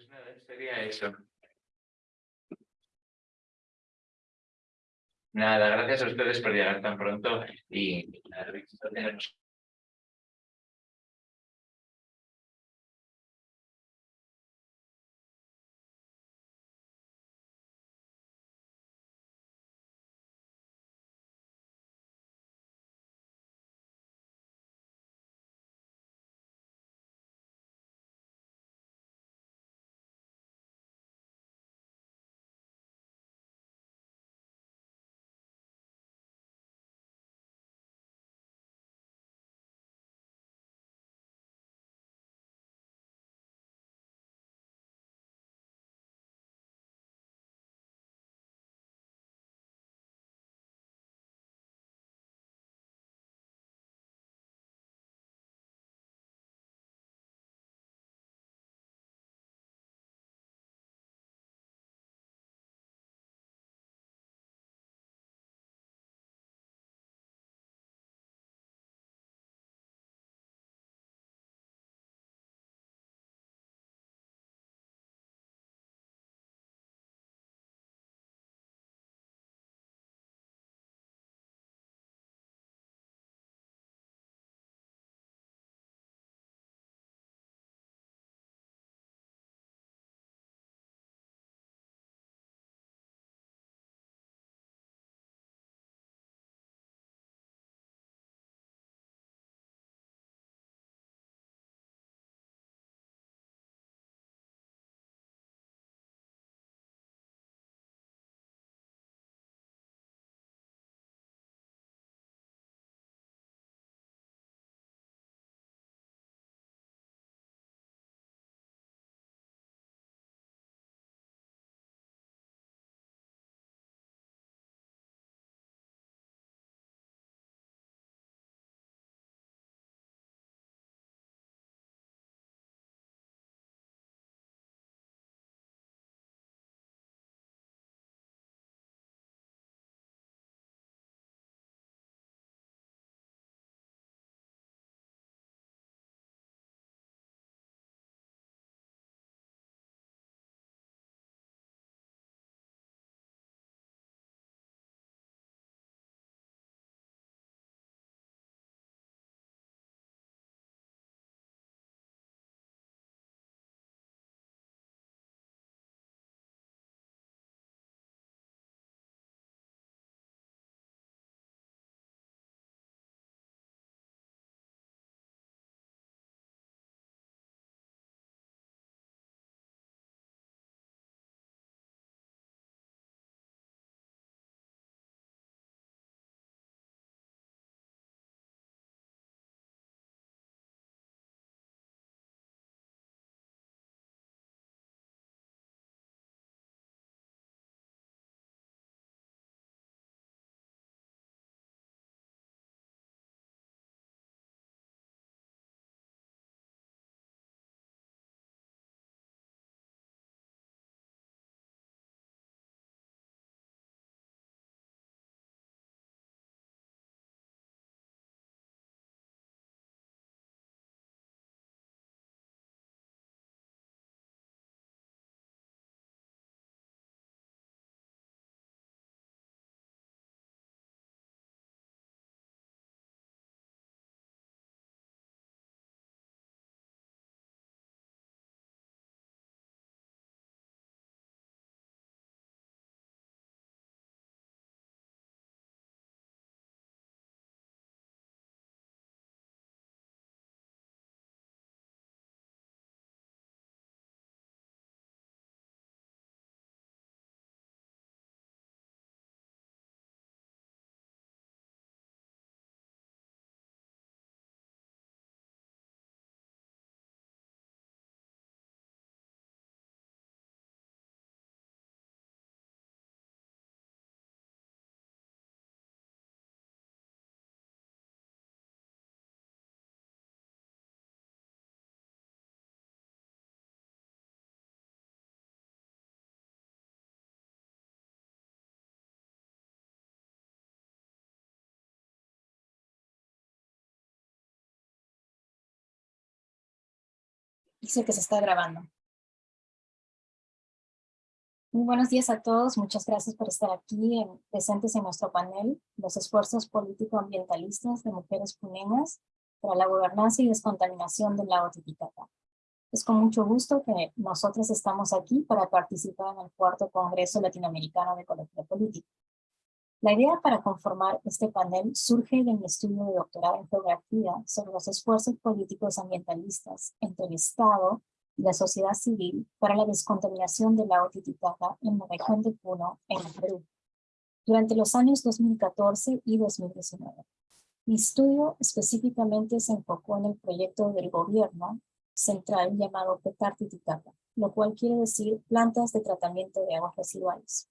Pues nada, sería eso. Nada, gracias a ustedes por llegar tan pronto y nada, tenernos Dice que se está grabando. Muy buenos días a todos. Muchas gracias por estar aquí presentes en nuestro panel, los esfuerzos político-ambientalistas de mujeres puneñas para la gobernanza y descontaminación del lago Titicaca. Es con mucho gusto que nosotros estamos aquí para participar en el cuarto Congreso Latinoamericano de Ecología Política. La idea para conformar este panel surge de mi estudio de doctorado en geografía sobre los esfuerzos políticos ambientalistas entre el Estado y la sociedad civil para la descontaminación del lago Titicaca en la región de Puno, en Perú, durante los años 2014 y 2019. Mi estudio específicamente se enfocó en el proyecto del gobierno central llamado PETAR Titicaca, lo cual quiere decir plantas de tratamiento de aguas residuales.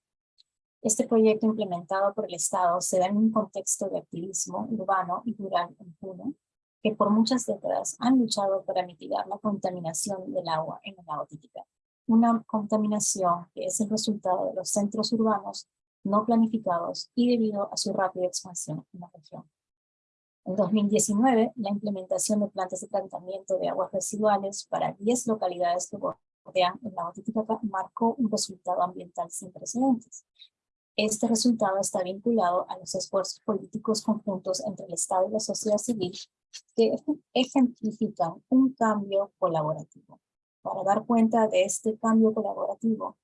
Este proyecto implementado por el Estado se da en un contexto de activismo urbano y rural en Puno, que por muchas décadas han luchado para mitigar la contaminación del agua en el lago Titicaca. Una contaminación que es el resultado de los centros urbanos no planificados y debido a su rápida expansión en la región. En 2019, la implementación de plantas de tratamiento de aguas residuales para 10 localidades que bordean el lago Titicaca marcó un resultado ambiental sin precedentes, este resultado está vinculado a los esfuerzos políticos conjuntos entre el Estado y la sociedad civil que ejemplifican un cambio colaborativo. Para dar cuenta de este cambio colaborativo,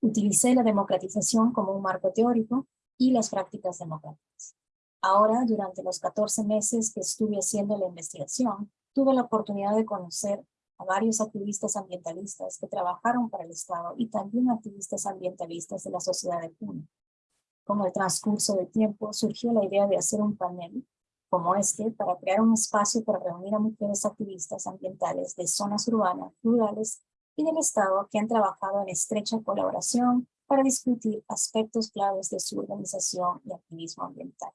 utilicé la democratización como un marco teórico y las prácticas democráticas. Ahora, durante los 14 meses que estuve haciendo la investigación, tuve la oportunidad de conocer a varios activistas ambientalistas que trabajaron para el Estado y también activistas ambientalistas de la sociedad de Puno. Con el transcurso del tiempo surgió la idea de hacer un panel como este para crear un espacio para reunir a mujeres activistas ambientales de zonas urbanas, rurales y del Estado que han trabajado en estrecha colaboración para discutir aspectos claves de su organización y activismo ambiental.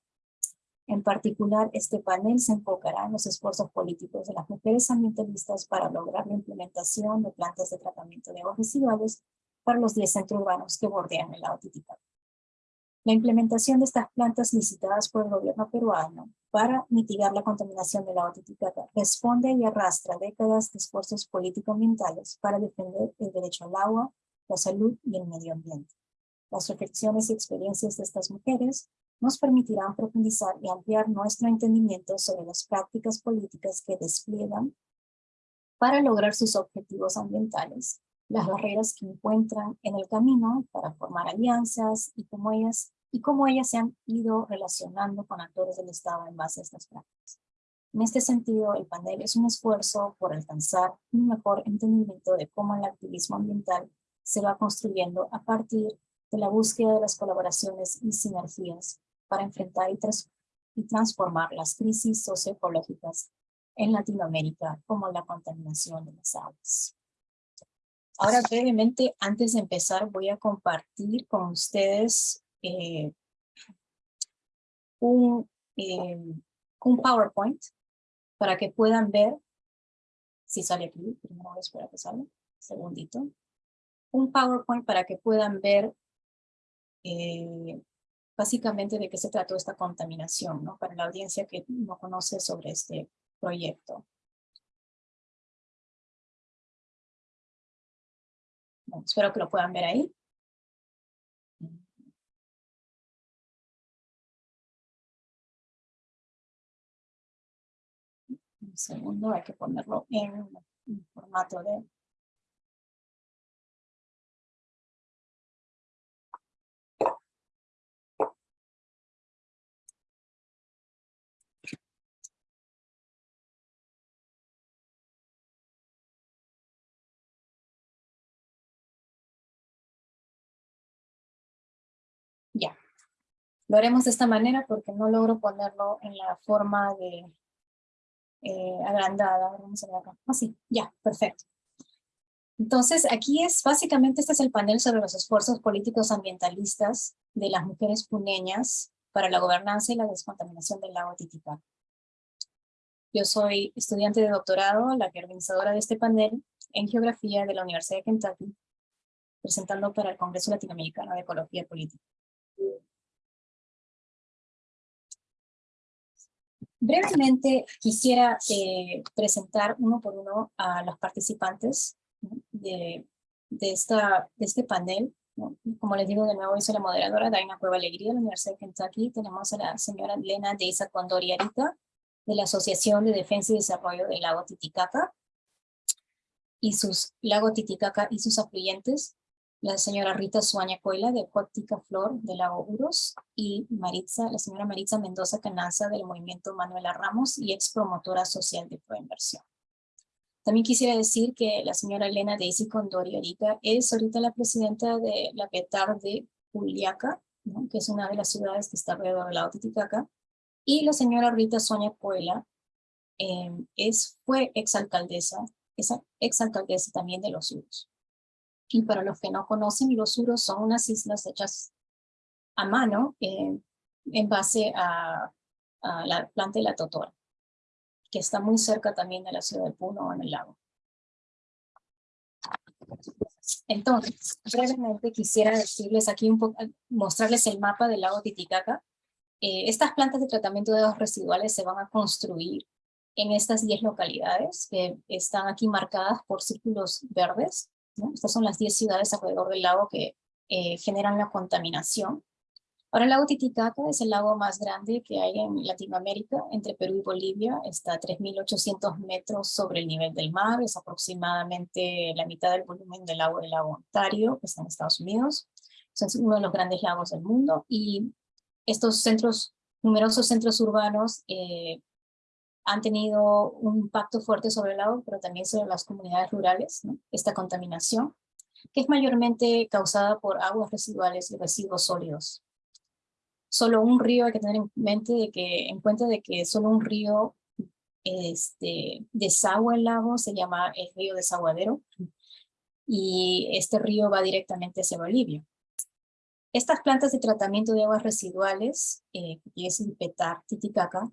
En particular, este panel se enfocará en los esfuerzos políticos de las mujeres ambientalistas para lograr la implementación de plantas de tratamiento de aguas residuales para los 10 centros urbanos que bordean el lago Titicaca. La implementación de estas plantas licitadas por el gobierno peruano para mitigar la contaminación del lago Titicaca responde y arrastra décadas de esfuerzos político-ambientales para defender el derecho al agua, la salud y el medio ambiente. Las reflexiones y experiencias de estas mujeres nos permitirán profundizar y ampliar nuestro entendimiento sobre las prácticas políticas que despliegan para lograr sus objetivos ambientales, las barreras que encuentran en el camino para formar alianzas y cómo ellas, y cómo ellas se han ido relacionando con actores del Estado en base a estas prácticas. En este sentido, el panel es un esfuerzo por alcanzar un mejor entendimiento de cómo el activismo ambiental se va construyendo a partir de la búsqueda de las colaboraciones y sinergias para enfrentar y, transformar las crisis socioecológicas en Latinoamérica, como la contaminación de las aguas. Ahora brevemente, antes de empezar, voy a compartir con ustedes eh, un, eh, un PowerPoint para que puedan ver, si sale aquí, primero voy a esperar que salga, segundito, un PowerPoint para que puedan ver eh, básicamente de qué se trató esta contaminación, ¿no? Para la audiencia que no conoce sobre este proyecto. espero que lo puedan ver ahí. Un segundo, hay que ponerlo en formato de Lo haremos de esta manera porque no logro ponerlo en la forma de eh, agrandada. Vamos a ver acá. Así, ya, perfecto. Entonces, aquí es, básicamente este es el panel sobre los esfuerzos políticos ambientalistas de las mujeres puneñas para la gobernanza y la descontaminación del lago Titicaca. Yo soy estudiante de doctorado, la organizadora de este panel en Geografía de la Universidad de Kentucky, presentando para el Congreso Latinoamericano de Ecología Política. Brevemente quisiera eh, presentar uno por uno a los participantes de, de, esta, este panel. Como les digo de nuevo, yo la moderadora Daina Cueva Alegría de la Universidad de Kentucky. Tenemos a la señora Elena Deisa Condoriarita de la Asociación de Defensa y Desarrollo del Lago Titicaca y sus Lago Titicaca y sus afluentes la señora Rita Suaña Coila de Cuatica Flor de Lago Uros y Maritza, la señora Maritza Mendoza Canaza del Movimiento Manuela Ramos y ex promotora social de Proinversión. También quisiera decir que la señora Elena Daisy Condori ahorita es ahorita la presidenta de la PETAR de Juliaca, que es una de las ciudades que está alrededor del lago Titicaca, y la señora Rita Sonia Coela eh, es, fue exalcaldesa, es exalcaldesa también de los Uros. Y para los que no conocen, los Uros son unas islas hechas a mano eh, en base a, la planta de la totora, que está muy cerca también de la ciudad de Puno en el lago. Entonces, brevemente quisiera decirles aquí un poco, mostrarles el mapa del lago Titicaca. Eh, estas plantas de tratamiento de aguas residuales se van a construir en estas 10 localidades que están aquí marcadas por círculos verdes. Estas son las 10 ciudades alrededor del lago que eh, generan la contaminación. Ahora el lago Titicaca es el lago más grande que hay en Latinoamérica, entre Perú y Bolivia, está a 3.800 metros sobre el nivel del mar, es aproximadamente la mitad del volumen del lago del lago Ontario, que está en Estados Unidos, es uno de los grandes lagos del mundo, y estos centros, numerosos centros urbanos eh, han tenido un impacto fuerte sobre el lago, pero también sobre las comunidades rurales, esta contaminación, que es mayormente causada por aguas residuales y residuos sólidos. Solo un río, hay que tener en mente de que, en cuenta de que solo un río este, desagua el lago, se llama el río desaguadero, y este río va directamente hacia Bolivia. Estas plantas de tratamiento de aguas residuales, eh, que es el PETAR Titicaca,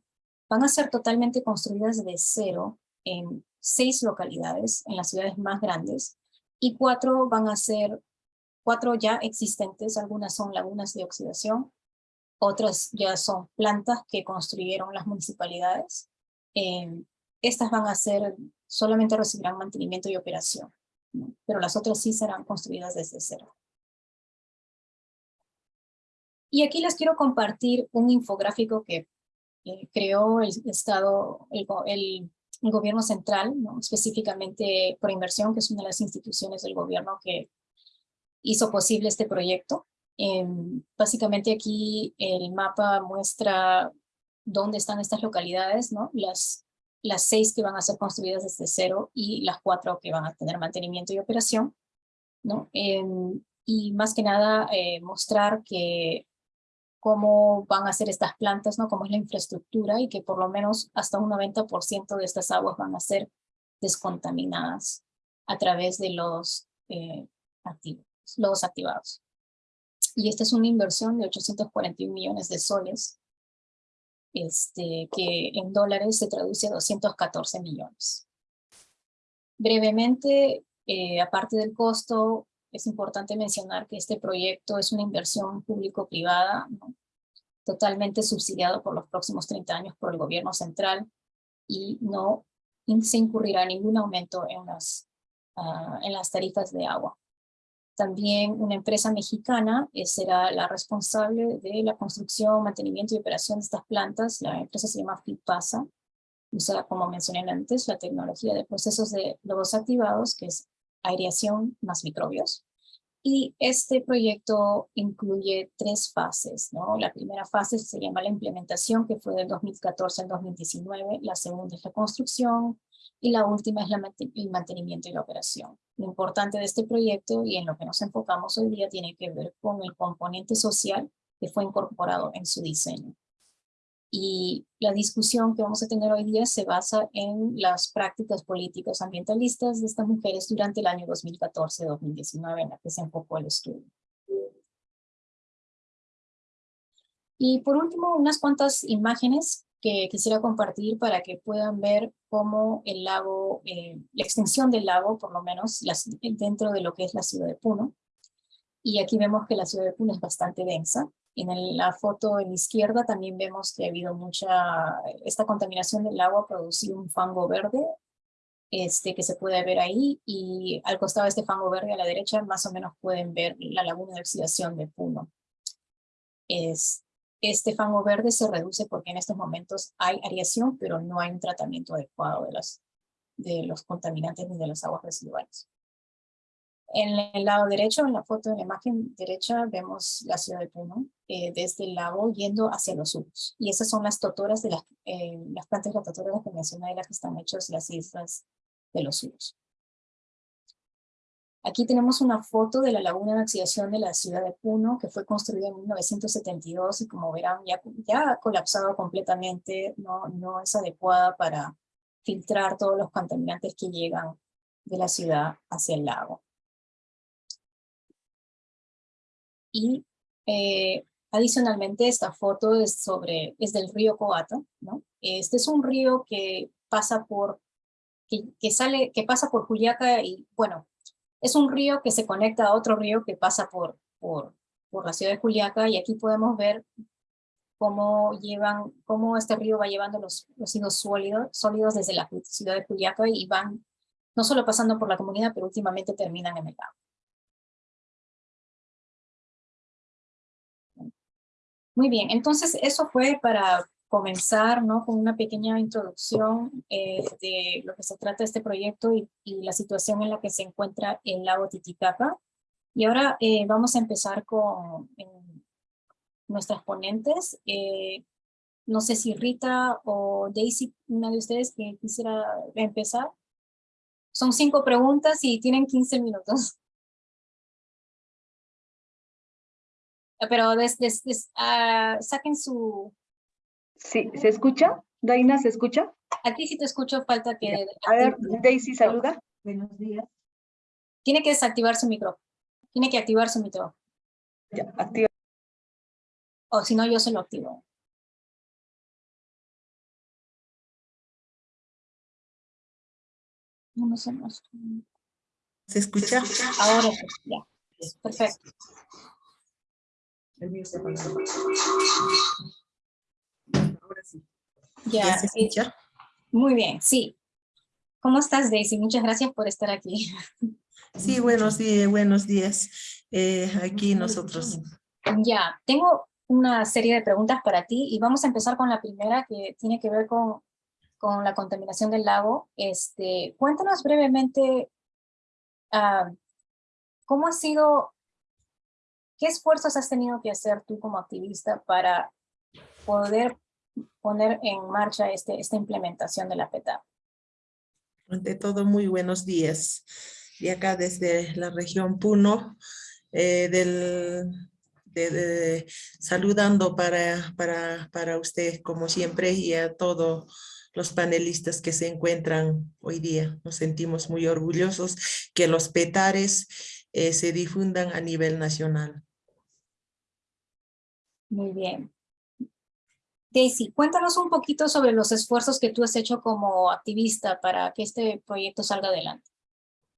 van a ser totalmente construidas de cero en seis localidades, en las ciudades más grandes, y cuatro van a ser, cuatro ya existentes, algunas son lagunas de oxidación, otras ya son plantas que construyeron las municipalidades. Eh, estas van a ser, solamente recibirán mantenimiento y operación, pero las otras sí serán construidas desde cero. Y aquí les quiero compartir un infográfico que creó el Estado, el, el, gobierno central, ¿no? específicamente por inversión, que es una de las instituciones del gobierno que hizo posible este proyecto. Em, básicamente aquí el mapa muestra dónde están estas localidades, ¿no? las, las seis que van a ser construidas desde cero y las cuatro que van a tener mantenimiento y operación. ¿no? Em, y más que nada eh, mostrar que cómo van a ser estas plantas, ¿no? cómo es la infraestructura y que por lo menos hasta un 90% de estas aguas van a ser descontaminadas a través de los, eh, activos, los activados. Y esta es una inversión de 841 millones de soles, este, que en dólares se traduce a 214 millones. Brevemente, eh, aparte del costo, es importante mencionar que este proyecto es una inversión público-privada, totalmente subsidiado por los próximos 30 años por el gobierno central y no se incurrirá ningún aumento en las, ah, en las tarifas de agua. También una empresa mexicana eh, será la responsable de la construcción, mantenimiento y operación de estas plantas. La empresa se llama FIPASA. Usa, como mencioné antes, la tecnología de procesos de lobos activados, que es aireación más microbios. Y este proyecto incluye tres fases. ¿no? La primera fase se llama la implementación, que fue del 2014 al 2019. La segunda es la construcción. Y la última es el mantenimiento y la operación. Lo importante de este proyecto y en lo que nos enfocamos hoy día tiene que ver con el componente social que fue incorporado en su diseño. Y la discusión que vamos a tener hoy día se basa en las prácticas políticas ambientalistas de estas mujeres durante el año 2014-2019 en la que se enfocó el estudio. Y por último, unas cuantas imágenes que quisiera compartir para que puedan ver cómo el lago, eh, la extensión del lago, por lo menos dentro de lo que es la ciudad de Puno. Y aquí vemos que la ciudad de Puno es bastante densa. En la foto en la izquierda también vemos que ha habido mucha, esta contaminación del agua producido un fango verde este, que se puede ver ahí y al costado de este fango verde a la derecha más o menos pueden ver la laguna de oxidación de Puno. Es, este fango verde se reduce porque en estos momentos hay ariación, pero no hay un tratamiento adecuado de los, de los contaminantes ni de las aguas residuales. En el lado derecho, en la foto, en la imagen derecha, vemos la ciudad de Puno, eh, desde el lago yendo hacia los suros. Y esas son las totoras de las, eh, las plantas rotatorias que mencioné, las que están hechas las islas de los suros. Aquí tenemos una foto de la laguna de oxidación de la ciudad de Puno, que fue construida en 1972 y como verán ya, ya ha colapsado completamente, no, no es adecuada para filtrar todos los contaminantes que llegan de la ciudad hacia el lago. Y eh, adicionalmente esta foto es, sobre, es del río Coata, ¿no? Este es un río que pasa por, que, que, sale, que pasa por Juliaca y bueno, es un río que se conecta a otro río que pasa por, por, por la ciudad de Juliaca y aquí podemos ver cómo llevan, cómo este río va llevando los residuos sólidos, sólidos desde la ciudad de Juliaca y van no solo pasando por la comunidad, pero últimamente terminan en el lago. Muy bien, entonces eso fue para comenzar ¿no? con una pequeña introducción eh, de lo que se trata este proyecto y, y, la situación en la que se encuentra el lago Titicaca. Y ahora eh, vamos a empezar con eh, nuestras ponentes. Eh, no sé si Rita o Daisy, una de ustedes que quisiera empezar. Son cinco preguntas y tienen 15 minutos. Pero des, des, des, uh, saquen su... Sí, ¿se escucha? Daina, ¿se escucha? A ti sí te escucho, falta que... A ver, Daisy, saluda. Buenos días. Tiene que desactivar su micrófono. Tiene que activar su micrófono. Ya, activa. O si no, yo se lo activo. No, no más. ¿Se escucha? Ahora sí, ya. Perfecto. El mío se Ahora sí. Ya, ¿Ya se eh, muy bien, sí. ¿Cómo estás, Daisy? Muchas gracias por estar aquí. Sí, buenos días, buenos días. Eh, aquí nosotros. Ya, tengo una serie de preguntas para ti y vamos a empezar con la primera que tiene que ver con, con la contaminación del lago. Este, cuéntanos brevemente uh, cómo ha sido, qué esfuerzos has tenido que hacer tú como activista para poder poner en marcha este, esta implementación de la PETA. Ante todo, muy buenos días. Y acá desde la región Puno, eh, del, de, de, saludando para, para, para usted como siempre y a todos los panelistas que se encuentran hoy día. Nos sentimos muy orgullosos que los petares eh, se difundan a nivel nacional. Muy bien. Daisy, cuéntanos un poquito sobre los esfuerzos que tú has hecho como activista para que este proyecto salga adelante.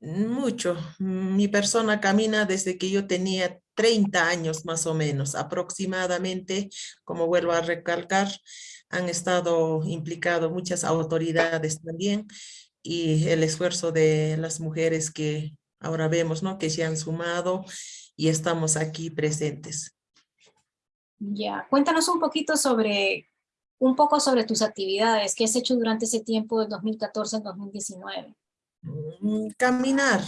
Mucho. Mi persona camina desde que yo tenía 30 años más o menos, aproximadamente, como vuelvo a recalcar, han estado implicados muchas autoridades también y el esfuerzo de las mujeres que ahora vemos, ¿no? Que se han sumado y estamos aquí presentes. Ya, cuéntanos un poquito sobre, un poco sobre tus actividades que has hecho durante ese tiempo del 2014 al 2019. Caminar,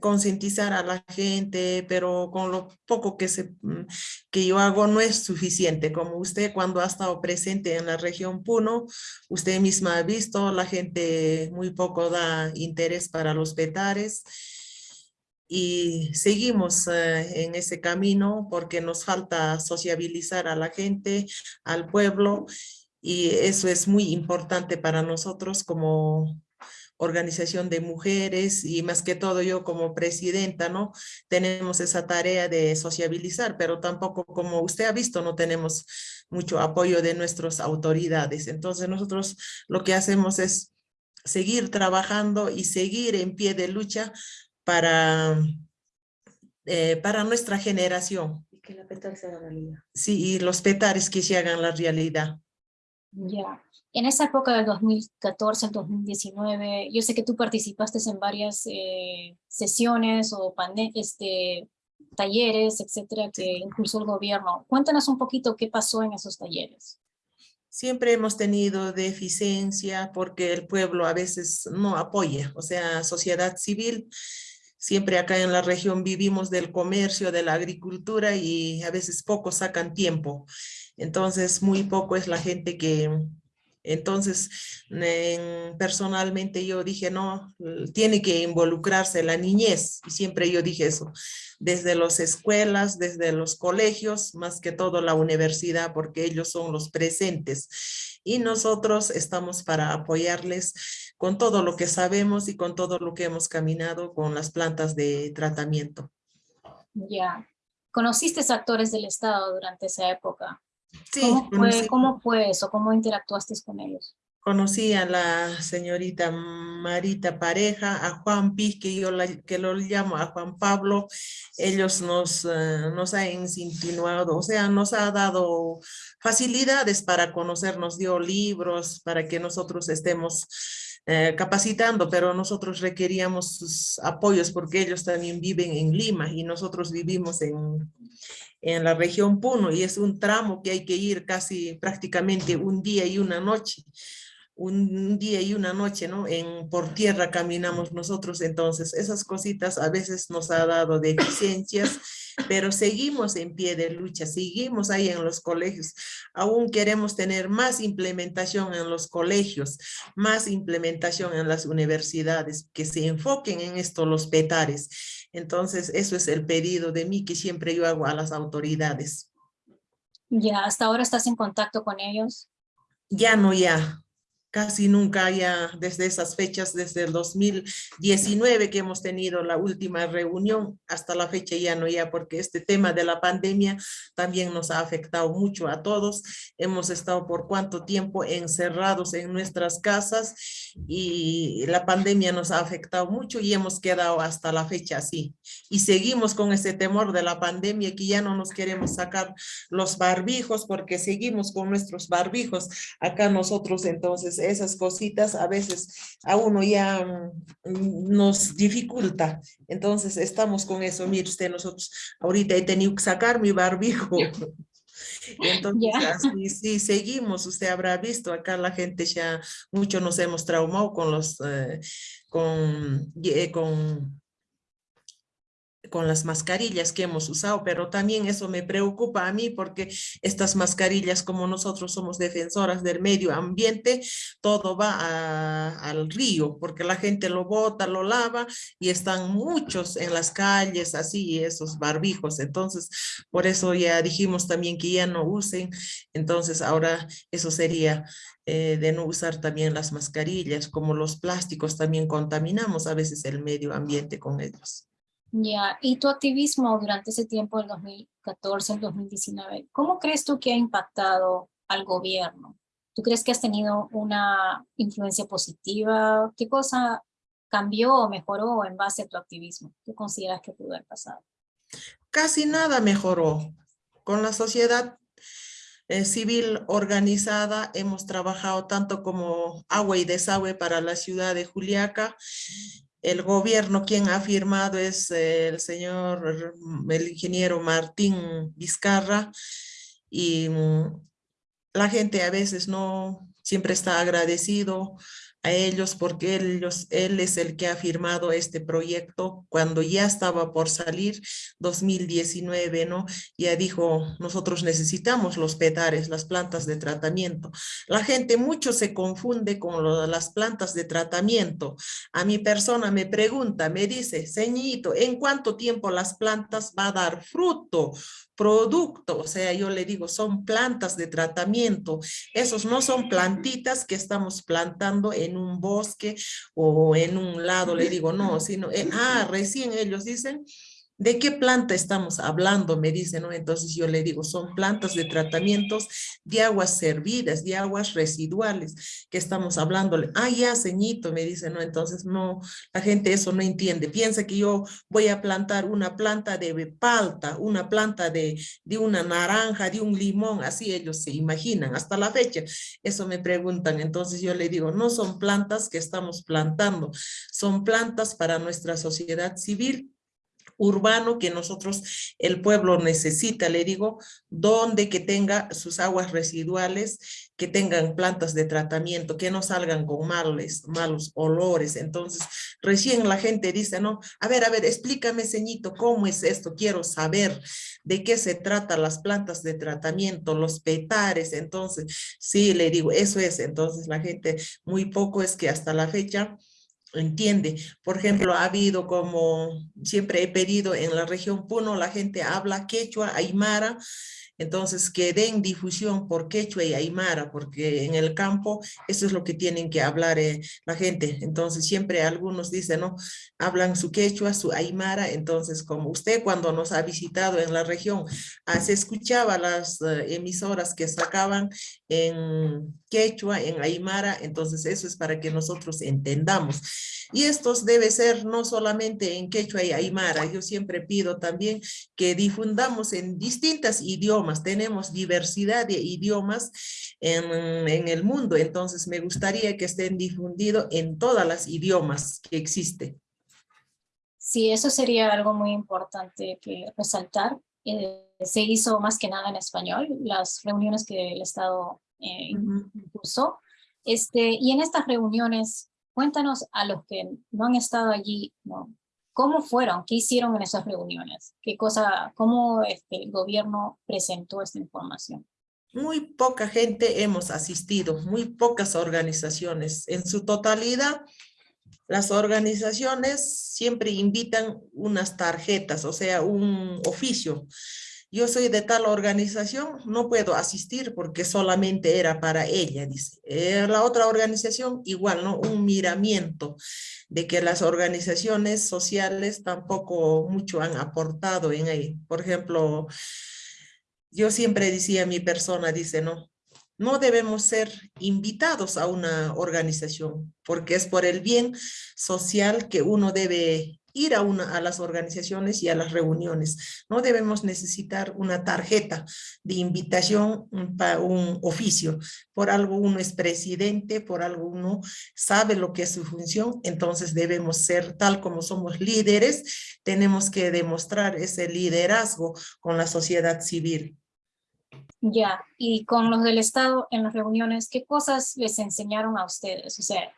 concientizar a la gente, pero con lo poco que, se, que yo hago no es suficiente. Como usted cuando ha estado presente en la región Puno, usted misma ha visto, la gente muy poco da interés para los petares y seguimos eh, en ese camino porque nos falta sociabilizar a la gente, al pueblo y eso es muy importante para nosotros como organización de mujeres y más que todo yo como presidenta, ¿no? Tenemos esa tarea de sociabilizar, pero tampoco como usted ha visto, no tenemos mucho apoyo de nuestras autoridades. Entonces nosotros lo que hacemos es seguir trabajando y seguir en pie de lucha para, eh, para nuestra generación, que la petal se haga realidad. Sí, y los petares que se hagan la realidad. Ya. En esa época del 2014 al 2019, yo sé que tú participaste en varias eh, sesiones o este, talleres, etcétera, que impulsó el gobierno. Cuéntanos un poquito qué pasó en esos talleres. Siempre hemos tenido deficiencia porque el pueblo a veces no apoya, o sea, sociedad civil. Siempre acá en la región vivimos del comercio, de la agricultura y a veces pocos sacan tiempo. Entonces, muy poco es la gente que... Entonces, en- personalmente yo dije, no, tiene que involucrarse la niñez. Y siempre yo dije eso, desde las escuelas, desde los colegios, más que todo la universidad, porque ellos son los presentes. Y nosotros estamos para apoyarles con todo lo que sabemos y con todo lo que hemos caminado con las plantas de tratamiento. Ya. ¿Conociste actores del Estado durante esa época? Sí, ¿Cómo fue, ¿Cómo fue eso? ¿Cómo interactuaste con ellos? conocí a la señorita Marita Pareja, a Juan Piz, que yo la- que lo llamo a Juan Pablo. Ellos nos, eh, nos han insinuado, o sea, nos ha dado facilidades para conocernos, dio libros para que nosotros estemos eh, capacitando, pero nosotros requeríamos sus apoyos porque ellos también viven en Lima y nosotros vivimos en, en la región Puno y es un tramo que hay que ir casi prácticamente un día y una noche. Un día y una noche, ¿no? En, por tierra caminamos nosotros, entonces esas cositas a veces nos ha dado deficiencias, pero seguimos en pie de lucha, seguimos ahí en los colegios. Aún queremos tener más implementación en los colegios, más implementación en las universidades, que se enfoquen en esto los petares. Entonces, eso es el pedido de mí que siempre yo hago a las autoridades. Ya, hasta ahora estás en contacto con ellos. Ya no, ya. Casi nunca ya desde esas fechas, desde el 2019 que hemos tenido la última reunión, hasta la fecha ya no, ya porque este tema de la pandemia también nos ha afectado mucho a todos. Hemos estado por cuánto tiempo encerrados en nuestras casas y la pandemia nos ha afectado mucho y hemos quedado hasta la fecha así. Y seguimos con ese temor de la pandemia que ya no nos queremos sacar los barbijos porque seguimos con nuestros barbijos acá nosotros entonces esas cositas a veces a uno ya mm, nos dificulta. Entonces estamos con eso. Mire usted, nosotros ahorita he tenido que sacar mi barbijo. Entonces así sí seguimos, usted habrá visto acá la gente ya mucho nos hemos traumado con los eh, con, eh, con con las mascarillas que hemos usado, pero también eso me preocupa a mí porque estas mascarillas, como nosotros somos defensoras del medio ambiente, todo va al río, porque la gente lo bota, lo lava y están muchos en las calles, así, esos barbijos. Entonces, por eso ya dijimos también que ya no usen. Entonces, ahora eso sería eh, de no usar también las mascarillas, como los plásticos también contaminamos a veces el medio ambiente con ellos. Ya, y tu activismo durante ese tiempo, del 2014 al 2019, ¿cómo crees tú que ha impactado al gobierno? ¿Tú crees que has tenido una influencia positiva? ¿Qué cosa cambió o mejoró en base a tu activismo? ¿Qué consideras que pudo haber pasado? casi nada mejoró. Con la sociedad eh, civil organizada hemos trabajado tanto como agua y desagüe para la ciudad de Juliaca. El gobierno quien ha firmado es el señor, el ingeniero Martín Vizcarra. Y mm, la gente a veces no siempre está agradecido a ellos porque ellos, él es el que ha firmado este proyecto cuando ya estaba por salir 2019, ¿no? Ya dijo, nosotros necesitamos los petares, las plantas de tratamiento. La gente mucho se confunde con las plantas de tratamiento. A mi persona me pregunta, me dice, ceñito, ¿en cuánto tiempo las plantas va a dar fruto? Producto, o sea, yo le digo, son plantas de tratamiento. Esos no son plantitas que estamos plantando en un bosque o en un lado, le digo, no, sino, eh, ah, recién ellos dicen ¿De qué planta estamos hablando? Me dice, ¿no? Entonces yo le digo, son plantas de tratamientos de aguas servidas, de aguas residuales, que estamos hablándole. Ah, ya, ceñito, me dice, ¿no? Entonces no, la gente eso no entiende. Piensa que yo voy a plantar una planta de palta, una planta de, de una naranja, de un limón, así ellos se imaginan hasta la fecha. Eso me preguntan. Entonces yo le digo, no son plantas que estamos plantando, son plantas para nuestra sociedad civil urbano que nosotros, el pueblo necesita, le digo, donde que tenga sus aguas residuales, que tengan plantas de tratamiento, que no salgan con malos olores. Entonces, recién la gente dice, no, a ver, a ver, explícame, ceñito, ¿cómo es esto? Quiero saber de qué se trata las plantas de tratamiento, los petares. Entonces, sí, le digo, eso es. Entonces, la gente muy poco es que hasta la fecha entiende. Por ejemplo, ha habido como siempre he pedido en la región Puno, la gente habla quechua, aymara, entonces, que den difusión por quechua y aymara, porque en el campo eso es lo que tienen que hablar eh, la gente. Entonces, siempre algunos dicen, ¿no? Hablan su quechua, su aymara. Entonces, como usted cuando nos ha visitado en la región, ah, se escuchaba las eh, emisoras que sacaban en quechua, en aymara. Entonces, eso es para que nosotros entendamos. Y estos debe ser no solamente en quechua y aymara. Yo siempre pido también que difundamos en distintas idiomas tenemos diversidad de idiomas en, en el mundo, entonces me gustaría que estén difundidos en todas las idiomas que existen. Sí, eso sería algo muy importante que resaltar. Eh, se hizo más que nada en español, las reuniones que el Estado eh, impulsó. Este, y en estas reuniones, cuéntanos a los que no han estado allí, ¿no? ¿Cómo fueron? ¿Qué hicieron en esas reuniones? ¿Qué cosa, cómo este, el gobierno presentó esta información? Muy poca gente hemos asistido, muy pocas organizaciones. En su totalidad, las organizaciones siempre invitan unas tarjetas, o sea, un oficio yo soy de tal organización, no puedo asistir porque solamente era para ella, dice. Eh, la otra organización igual, ¿no? Un miramiento de que las organizaciones sociales tampoco mucho han aportado en ahí. Por ejemplo, yo siempre decía mi persona, dice, no, no debemos ser invitados a una organización porque es por el bien social que uno debe ir a, una, a las organizaciones y a las reuniones. No debemos necesitar una tarjeta de invitación para un oficio. Por algo uno es presidente, por algo uno sabe lo que es su función, entonces debemos ser tal como somos líderes, tenemos que demostrar ese liderazgo con la sociedad civil. Ya, y con los del Estado en las reuniones, ¿qué cosas les enseñaron a ustedes? O sea,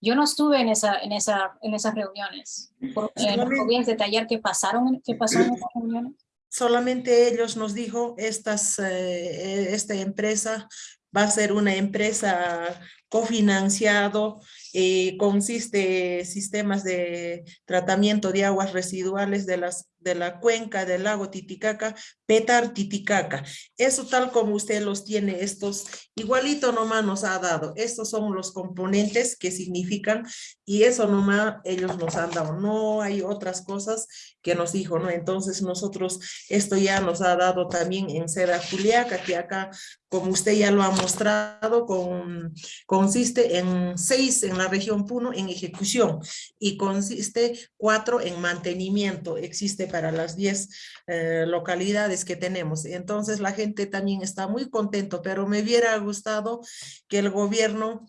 yo no estuve en, esa, en, esa, en esas reuniones. ¿Podrías detallar qué, pasaron, qué pasó en esas reuniones? Solamente ellos nos dijo, estas, eh, esta empresa va a ser una empresa cofinanciado, eh, consiste sistemas de tratamiento de aguas residuales de, las, de la cuenca del lago Titicaca, Petar Titicaca. Eso tal como usted los tiene, estos igualito nomás nos ha dado. Estos son los componentes que significan y eso nomás ellos nos han dado. No hay otras cosas que nos dijo, ¿no? Entonces nosotros, esto ya nos ha dado también en Seda Juliaca, que acá, como usted ya lo ha mostrado, con, consiste en seis en la región Puno en ejecución y consiste cuatro en mantenimiento. Existe para las diez eh, localidades que tenemos. Entonces la gente también está muy contento, pero me hubiera gustado que el gobierno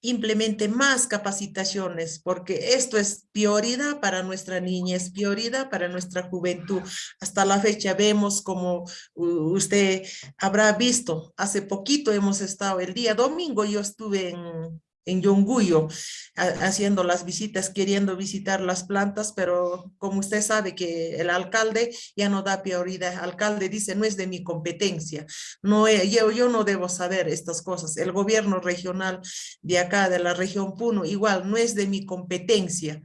implemente más capacitaciones, porque esto es prioridad para nuestra niñez, prioridad para nuestra juventud. Hasta la fecha vemos como usted habrá visto, hace poquito hemos estado, el día domingo yo estuve en en Yonguyo, haciendo las visitas, queriendo visitar las plantas, pero como usted sabe que el alcalde ya no da prioridad, el alcalde dice no es de mi competencia, no, yo, yo no debo saber estas cosas, el gobierno regional de acá, de la región Puno, igual no es de mi competencia.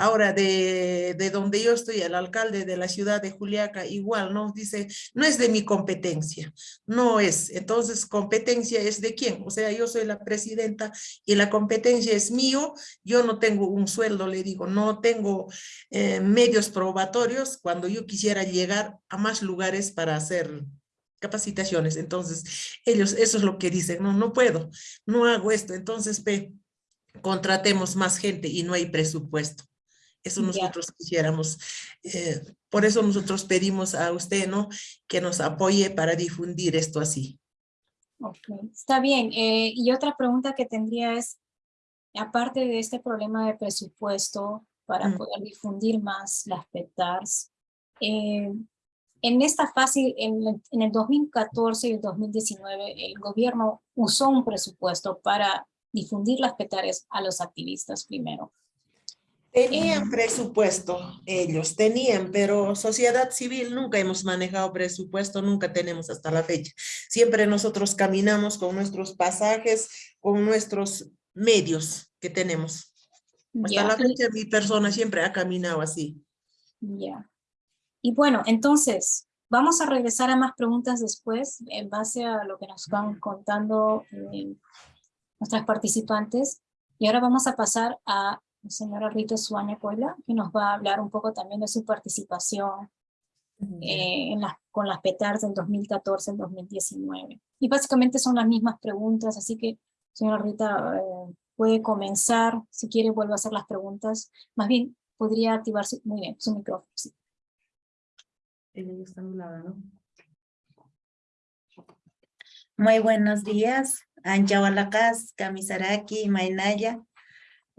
Ahora, de, de donde yo estoy, el alcalde de la ciudad de Juliaca, igual, ¿no? Dice, no es de mi competencia, no es. Entonces, competencia es de quién? O sea, yo soy la presidenta y la competencia es mío, yo no tengo un sueldo, le digo, no tengo eh, medios probatorios cuando yo quisiera llegar a más lugares para hacer capacitaciones. Entonces, ellos, eso es lo que dicen, no, no puedo, no hago esto. Entonces, contratemos más gente y no hay presupuesto. Eso nosotros quisiéramos. eh, por eso nosotros pedimos a usted, ¿no? Que nos apoye para difundir esto así. Está bien. eh, y otra pregunta que tendría es, aparte de este problema de presupuesto para Mm. poder difundir más las PETARS, eh, en esta fase, en, en el 2014 y el 2019, el gobierno usó un presupuesto para difundir las PETARs a los activistas primero. Tenían presupuesto, ellos tenían, pero sociedad civil nunca hemos manejado presupuesto, nunca tenemos hasta la fecha. Siempre nosotros caminamos con nuestros pasajes, con nuestros medios que tenemos. Hasta la fecha mi persona siempre ha caminado así. Ya. Y bueno, entonces, vamos a regresar a más preguntas después, en base a lo que nos van contando eh, nuestras participantes. Y ahora vamos a pasar a señora Rita Suaña Coila, que nos va a hablar un poco también de su participación eh, en las, con las PETARs del 2014 al 2019. Y básicamente son las mismas preguntas, así que, señora Rita, eh, puede comenzar, si quiere vuelve a hacer las preguntas. Más bien, podría activar su, muy bien, su micrófono. sí. Ella está anulada, ¿no? Muy buenos días, Anchawalakas, Kamisaraki, Mainaya.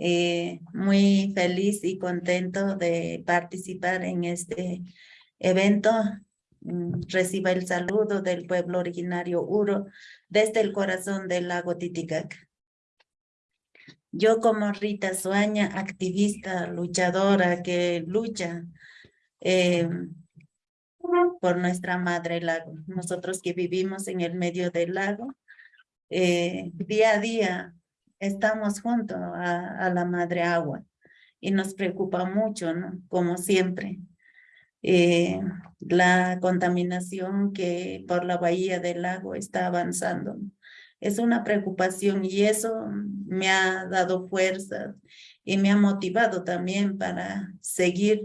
Eh, muy feliz y contento de participar en este evento. Mm, Reciba el saludo del pueblo originario Uro desde el corazón del lago Titicaca. Yo como Rita Suaña, activista, luchadora que lucha eh, por nuestra madre lago. Nosotros que vivimos en el medio del lago, eh, día a día estamos junto a, la madre agua y nos preocupa mucho, ¿no? Como siempre. eh, la contaminación que por la bahía del lago está avanzando. Es una preocupación y eso me ha dado fuerza y me ha motivado también para seguir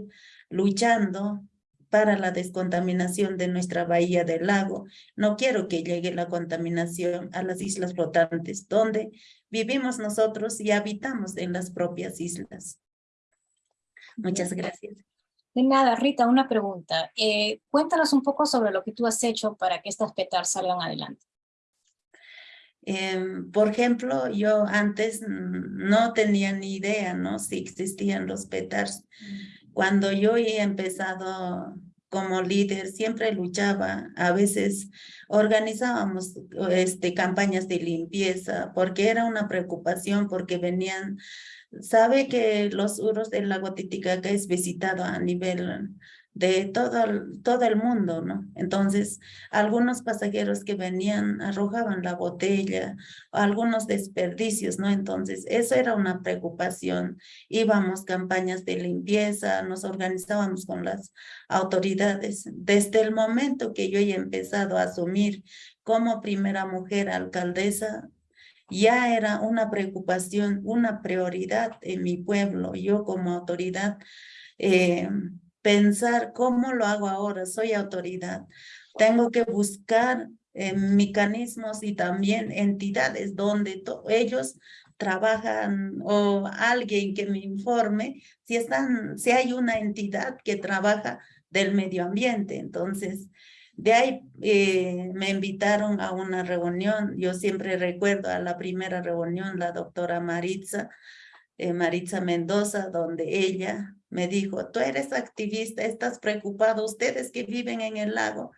luchando para la descontaminación de nuestra bahía del lago. No quiero que llegue la contaminación a las islas flotantes, donde vivimos nosotros y habitamos en las propias islas. Muchas gracias. De nada, Rita, una pregunta. Eh, cuéntanos un poco sobre lo que tú has hecho para que estas PETAR salgan adelante. Em, por ejemplo, yo antes no tenía ni idea, ¿no? Si existían los petars. Cuando yo he empezado como líder, siempre luchaba, a veces organizábamos este, campañas de limpieza, porque era una preocupación, porque venían, sabe que los uros del lago Titicaca es visitado a nivel de todo, todo el mundo, ¿no? Entonces, algunos pasajeros que venían arrojaban la botella, algunos desperdicios, ¿no? Entonces, eso era una preocupación. Íbamos campañas de limpieza, nos organizábamos con las autoridades. Desde el momento que yo he empezado a asumir como primera mujer alcaldesa, ya era una preocupación, una prioridad en mi pueblo. Yo como autoridad, eh, pensar cómo lo hago ahora, soy autoridad. Tengo que buscar eh, mecanismos y también entidades donde ellos trabajan o alguien que me informe si están, si hay una entidad que trabaja del medio ambiente. Entonces, de ahí eh, me invitaron a una reunión. Yo siempre recuerdo a la primera reunión, la doctora Maritza, eh, Maritza Mendoza, donde ella me dijo, tú eres activista, estás preocupado, ustedes que viven en el lago,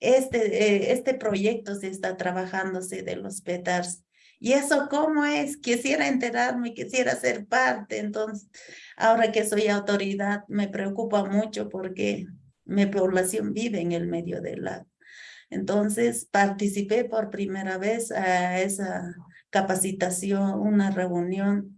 este, eh, este proyecto se está trabajándose de los petars. ¿Y eso cómo es? Quisiera enterarme, quisiera ser parte. Entonces, ahora que soy autoridad, me preocupa mucho porque mi población vive en el medio del lago. Entonces, participé por primera vez a esa capacitación, una reunión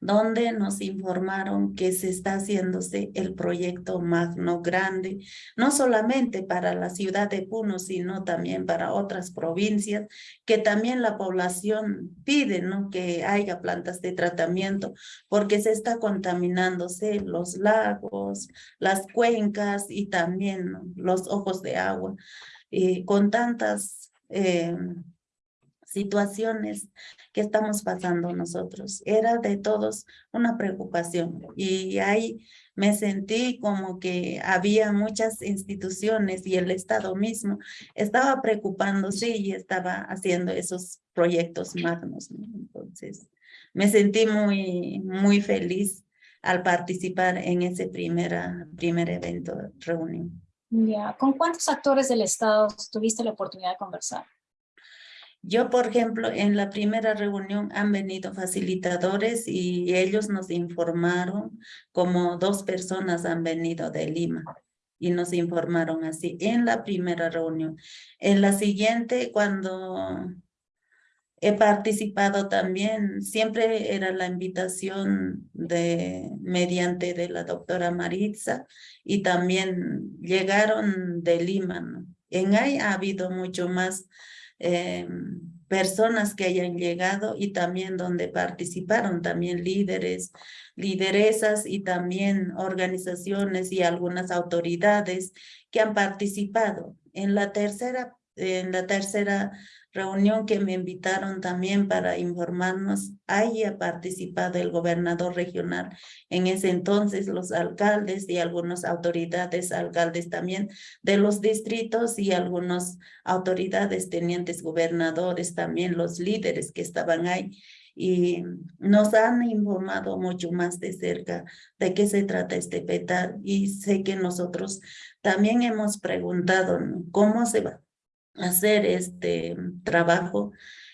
donde nos informaron que se está haciéndose el proyecto Magno Grande, no solamente para la ciudad de Puno, sino también para otras provincias, que también la población pide ¿no? que haya plantas de tratamiento, porque se está contaminándose los lagos, las cuencas y también los ojos de agua, y con tantas... Eh, situaciones que estamos pasando nosotros. Era de todos una preocupación y ahí me sentí como que había muchas instituciones y el Estado mismo estaba preocupándose y estaba haciendo esos proyectos magnos. Entonces, me sentí muy, muy feliz al participar en ese primera, primer evento, reunión. Ya, ¿con cuántos actores del Estado tuviste la oportunidad de conversar? Yo, por ejemplo, en la primera reunión han venido facilitadores y ellos nos informaron como dos personas han venido de Lima y nos informaron así en la primera reunión. En la siguiente, cuando he participado también, siempre era la invitación de mediante de la doctora Maritza y también llegaron de Lima. En ahí ha habido mucho más eh, personas que hayan llegado y también donde participaron también líderes, lideresas y también organizaciones y algunas autoridades que han participado. En la tercera, en la tercera reunión que me invitaron también para informarnos, ahí ha participado el gobernador regional, en ese entonces los alcaldes y algunas autoridades, alcaldes también de los distritos y algunas autoridades, tenientes gobernadores, también los líderes que estaban ahí. Y nos han informado mucho más de cerca de qué se trata este PETAR y sé que nosotros también hemos preguntado cómo se va hacer este trabajo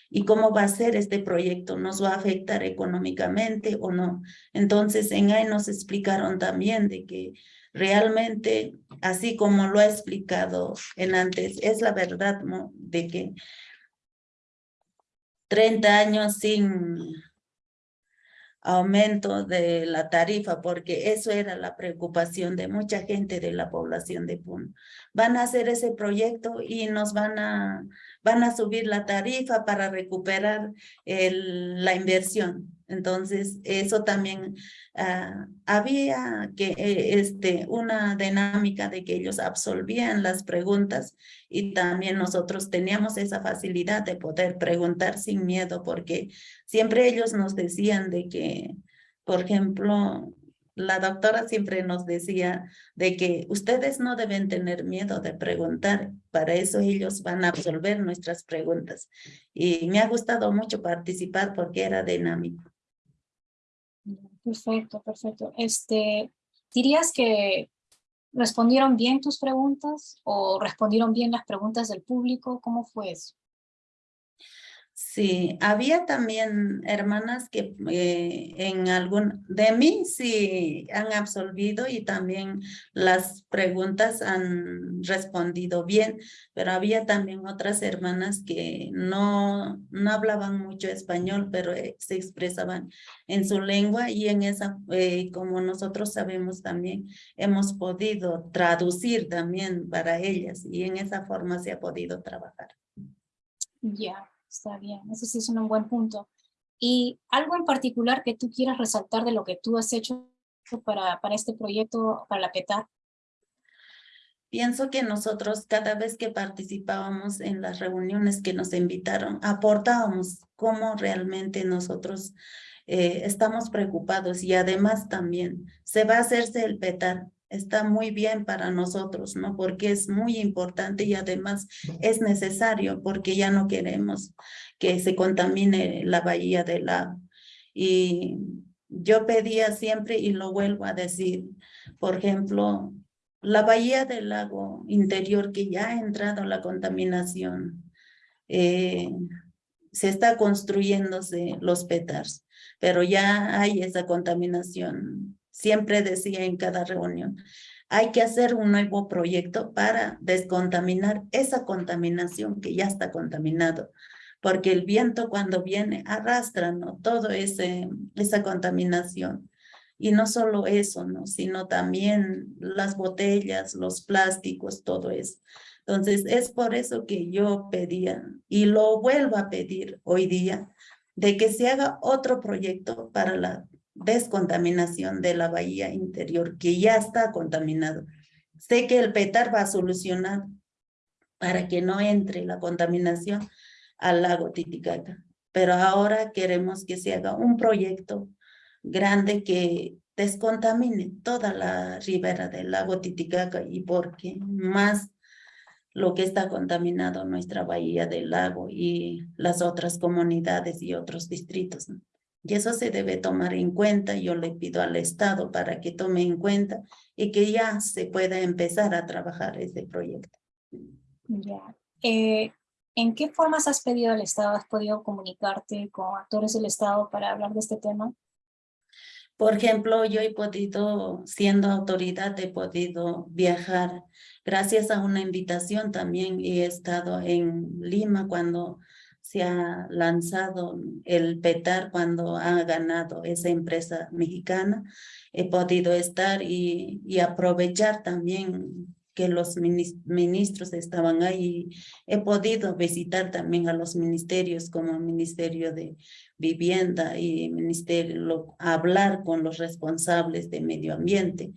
y cómo va a ser este proyecto, nos va a afectar económicamente o no. Entonces en ahí nos explicaron también de que realmente, así como lo ha explicado en antes, es la verdad de que 30 años sin aumento de la tarifa, porque eso era la preocupación de mucha gente de la población de Puno. Van a hacer ese proyecto y nos van a, van a subir la tarifa para recuperar el, la inversión. Entonces, eso también ah, había que eh, este, una dinámica de que ellos absolvían las preguntas y también nosotros teníamos esa facilidad de poder preguntar sin miedo porque siempre ellos nos decían de que, por ejemplo, la doctora siempre nos decía de que ustedes no deben tener miedo de preguntar, para eso ellos van a absolver nuestras preguntas. Y me ha gustado mucho participar porque era dinámico. Perfecto, perfecto. Este, ¿Dirías que respondieron bien tus preguntas o respondieron bien las preguntas del público? ¿Cómo fue eso? Sí, había también hermanas que eh, en algún, de mí sí han absolvido y también las preguntas han respondido bien, pero había también otras hermanas que no, no hablaban mucho español, pero eh, se expresaban en su lengua y en esa, eh, como nosotros sabemos también, hemos podido traducir también para ellas y en esa forma se ha podido trabajar. Ya. Está bien, ese sí es un buen punto. ¿Y algo en particular que tú quieras resaltar de lo que tú has hecho para, para este proyecto, para la PETA? Pienso que nosotros cada vez que participábamos en las reuniones que nos invitaron, aportábamos cómo realmente nosotros eh, estamos preocupados y además también se va a hacerse el PETAR está muy bien para nosotros, ¿no? Porque es muy importante y además es necesario porque ya no queremos que se contamine la bahía del lago. Y yo pedía siempre y lo vuelvo a decir, por ejemplo, la bahía del lago interior que ya ha entrado la contaminación, eh, se está construyéndose los petars, pero ya hay esa contaminación siempre decía en cada reunión, hay que hacer un nuevo proyecto para descontaminar esa contaminación que ya está contaminado. porque el viento cuando viene arrastra, ¿no? Ese, esa contaminación. Y no solo eso, ¿no? Sino también las botellas, los plásticos, todo eso. Entonces, es por eso que yo pedía, y lo vuelvo a pedir hoy día, de que se haga otro proyecto para la descontaminación de la bahía interior, que ya está contaminado. Sé que el PETAR va a solucionar para que no entre la contaminación al lago Titicaca, pero ahora queremos que se haga un proyecto grande que descontamine toda la ribera del lago Titicaca y porque más lo que está contaminado nuestra bahía del lago y las otras comunidades y otros distritos. Y eso se debe tomar en cuenta. Yo le pido al Estado para que tome en cuenta y que ya se pueda empezar a trabajar ese proyecto. Ya. Eh, ¿En qué formas has pedido al Estado? ¿Has podido comunicarte con actores del Estado para hablar de este tema? Por ejemplo, yo he podido, siendo autoridad, he podido viajar gracias a una invitación también. He estado en Lima cuando se ha lanzado el PETAR, cuando ha ganado esa empresa mexicana. He podido estar y, y aprovechar también que los ministros estaban ahí. He podido visitar también a los ministerios como Ministerio de Vivienda y Ministerio, hablar con los responsables de medio ambiente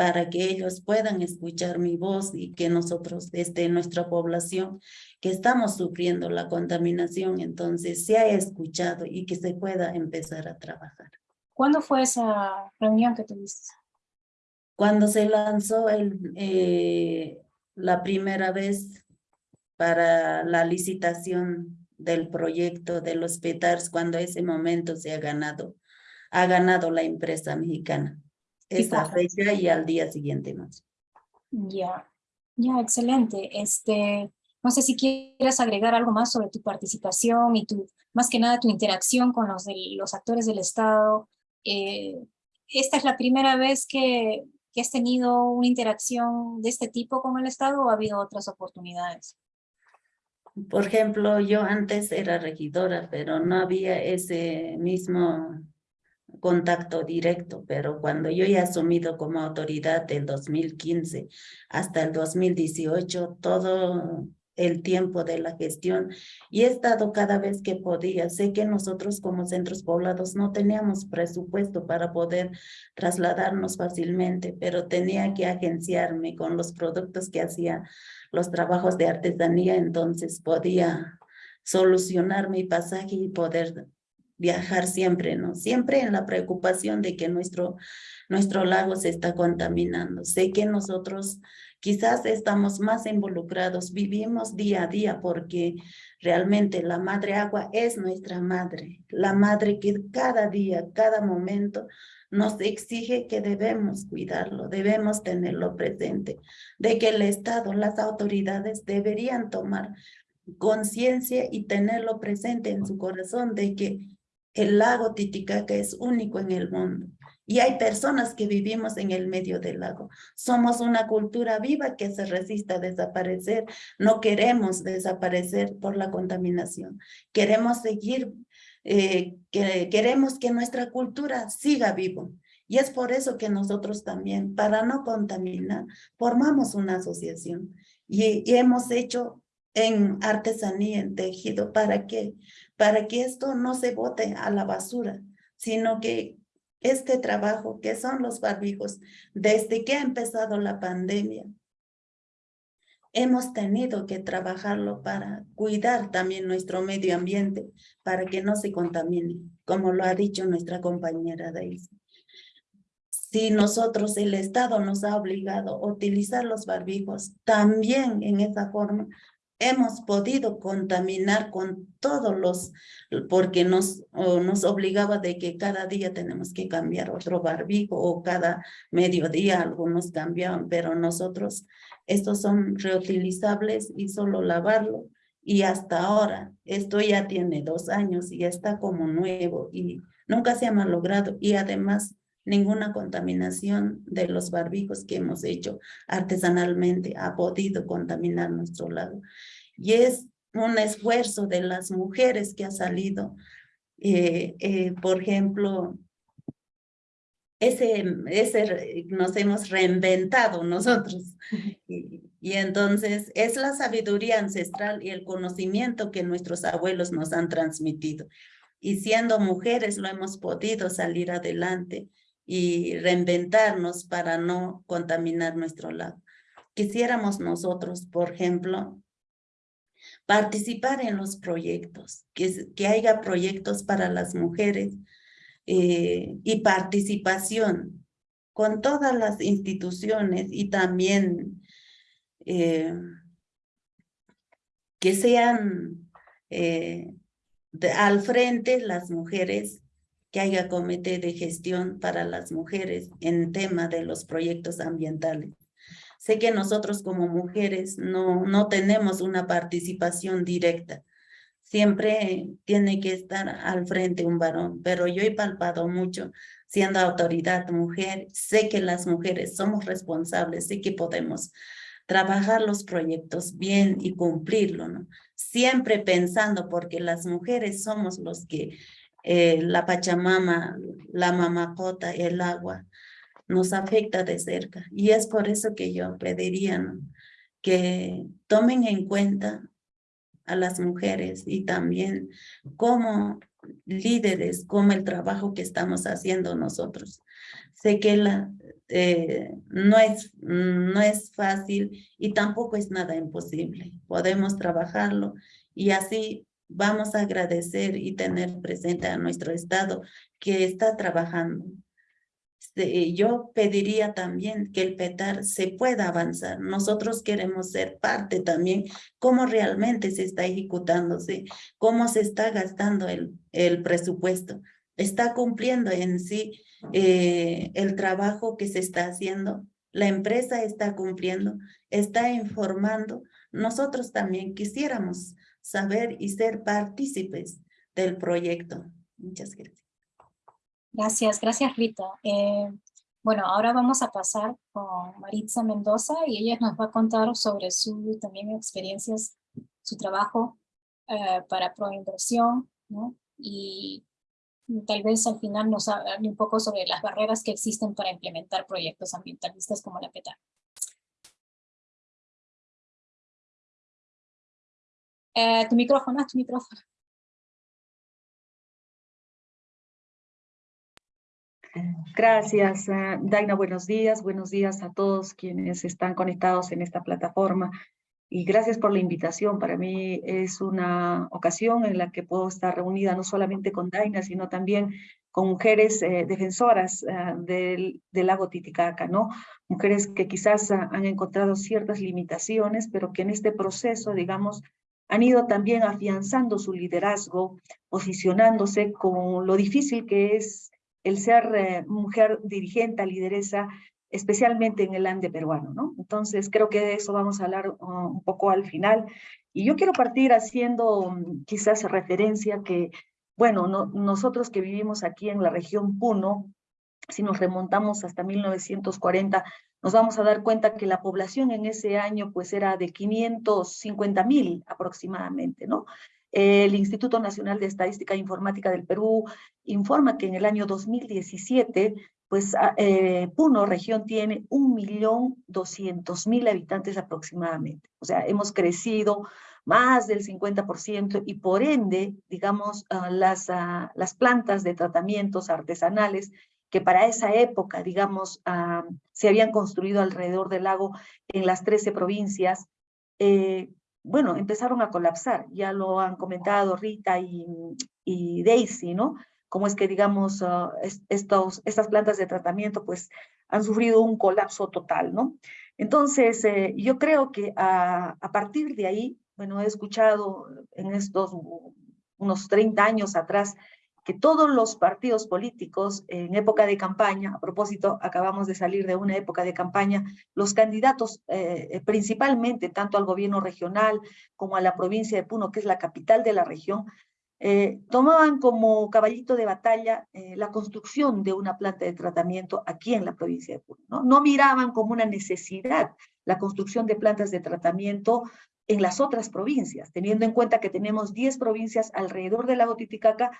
para que ellos puedan escuchar mi voz y que nosotros desde nuestra población que estamos sufriendo la contaminación, entonces se ha escuchado y que se pueda empezar a trabajar. ¿Cuándo fue esa reunión que tuviste? Cuando se lanzó el, eh, la primera vez para la licitación del proyecto de los PETARS, cuando ese momento se ha ganado, ha ganado la empresa mexicana. Esa fecha y al día siguiente más. Ya, ya, excelente. Este, no sé si quieres agregar algo más sobre tu participación y tu, más que nada tu interacción con los, los actores del Estado. Eh, esta es la primera vez que, que has tenido una interacción de este tipo con el Estado o ha habido otras oportunidades? Por ejemplo, yo antes era regidora, pero no había ese mismo contacto directo, pero cuando yo he asumido como autoridad del 2015 hasta el 2018, todo el tiempo de la gestión y he estado cada vez que podía. Sé que nosotros como centros poblados no teníamos presupuesto para poder trasladarnos fácilmente, pero tenía que agenciarme con los productos que hacía los trabajos de artesanía, entonces podía solucionar mi pasaje y poder viajar siempre, ¿no? Siempre en la preocupación de que nuestro, nuestro lago se está contaminando. Sé que nosotros quizás estamos más involucrados, vivimos día a día porque realmente la madre agua es nuestra madre, la madre que cada día, cada momento nos exige que debemos cuidarlo, debemos tenerlo presente, de que el Estado, las autoridades deberían tomar conciencia y tenerlo presente en su corazón de que el lago Titicaca es único en el mundo y hay personas que vivimos en el medio del lago. Somos una cultura viva que se resiste a desaparecer. No queremos desaparecer por la contaminación. Queremos seguir, eh, que, queremos que nuestra cultura siga vivo. Y es por eso que nosotros también, para no contaminar, formamos una asociación y, y hemos hecho en artesanía, en tejido, ¿para qué? Para que esto no se bote a la basura, sino que este trabajo, que son los barbijos, desde que ha empezado la pandemia, hemos tenido que trabajarlo para cuidar también nuestro medio ambiente, para que no se contamine, como lo ha dicho nuestra compañera Daisy. Si nosotros, el Estado nos ha obligado a utilizar los barbijos, también en esa forma hemos podido contaminar con todos los, porque nos, nos obligaba de que cada día tenemos que cambiar otro barbijo o cada mediodía algunos cambiaban, pero nosotros, estos son reutilizables y solo lavarlo. Y hasta ahora, esto ya tiene dos años y está como nuevo y nunca se ha malogrado y además ninguna contaminación de los barbijos que hemos hecho artesanalmente ha podido contaminar nuestro lago. Y es un esfuerzo de las mujeres que ha salido. Eh, eh, por ejemplo, ese, ese nos hemos reinventado nosotros. Y, y, entonces es la sabiduría ancestral y el conocimiento que nuestros abuelos nos han transmitido. Y siendo mujeres lo hemos podido salir adelante y reinventarnos para no contaminar nuestro lado. Quisiéramos nosotros, por ejemplo, participar en los proyectos, que, que haya proyectos para las mujeres eh, y participación con todas las instituciones y también eh, que sean eh, al frente las mujeres, que haya comité de gestión para las mujeres en tema de los proyectos ambientales. Sé que nosotros como mujeres no, no tenemos una participación directa. Siempre tiene que estar al frente un varón, pero yo he palpado mucho siendo autoridad mujer. Sé que las mujeres somos responsables, sé que podemos trabajar los proyectos bien y cumplirlo, ¿no? Siempre pensando, porque las mujeres somos los que eh, la Pachamama, la mamacota, el agua, nos afecta de cerca. Y es por eso que yo pediría que tomen en cuenta a las mujeres y también como líderes, como el trabajo que estamos haciendo nosotros. Sé que eh, no, es, no es fácil y tampoco es nada imposible. Podemos trabajarlo y así vamos a agradecer y tener presente a nuestro Estado que está trabajando. Este, yo pediría también que el PETAR se pueda avanzar. Nosotros queremos ser parte también, cómo realmente se está ejecutándose, cómo se está gastando el, el presupuesto. Está cumpliendo en sí eh, el trabajo que se está haciendo. La empresa está cumpliendo, está informando. Nosotros también quisiéramos saber y ser partícipes del proyecto. Muchas gracias. Gracias, gracias Rita. Eh, bueno, ahora vamos a pasar con Maritza Mendoza y ella nos va a contar sobre su también experiencias, su trabajo eh, para Proinversión, ¿no? Y tal vez al final nos hable un poco sobre las barreras que existen para implementar proyectos ambientalistas como la PETA. Eh, tu micrófono, tu micrófono. Gracias, uh, Daina. Buenos días. Buenos días a todos quienes están conectados en esta plataforma. Y gracias por la invitación. Para mí es una ocasión en la que puedo estar reunida no solamente con Daina, sino también con mujeres eh, defensoras uh, del, del, lago Titicaca, ¿no? Mujeres que quizás uh, han encontrado ciertas limitaciones, pero que en este proceso, digamos, han ido también afianzando su liderazgo, posicionándose con lo difícil que es el ser eh, mujer dirigente, lideresa, especialmente en el ande peruano, ¿no? Entonces, creo que de eso vamos a hablar uh, un poco al final. Y yo quiero partir haciendo um, quizás referencia que, bueno, no, nosotros que vivimos aquí en la región Puno, si nos remontamos hasta 1940, nos vamos a dar cuenta que la población en ese año pues era de 550 mil aproximadamente, ¿no? El Instituto Nacional de Estadística e Informática del Perú informa que en el año 2017, pues ah, eh, Puno región tiene 1.200.000 habitantes aproximadamente. O sea, hemos crecido más del 50% y por ende, digamos, uh, las, uh, las plantas de tratamientos artesanales que para esa época, digamos, uh, se habían construido alrededor del lago en las 13 provincias, eh, bueno, empezaron a colapsar. Ya lo han comentado Rita y, y Daisy, ¿no? Cómo es que, digamos, uh, estos, estas plantas de tratamiento, pues, han sufrido un colapso total, ¿no? Entonces, eh, yo creo que a, a partir de ahí, bueno, he escuchado en estos unos 30 años atrás que todos los partidos políticos en época de campaña, a propósito, acabamos de salir de una época de campaña, los candidatos eh, principalmente tanto al gobierno regional como a la provincia de Puno, que es la capital de la región, eh, tomaban como caballito de batalla eh, la construcción de una planta de tratamiento aquí en la provincia de Puno. ¿no? no miraban como una necesidad la construcción de plantas de tratamiento en las otras provincias, teniendo en cuenta que tenemos 10 provincias alrededor del lago Titicaca,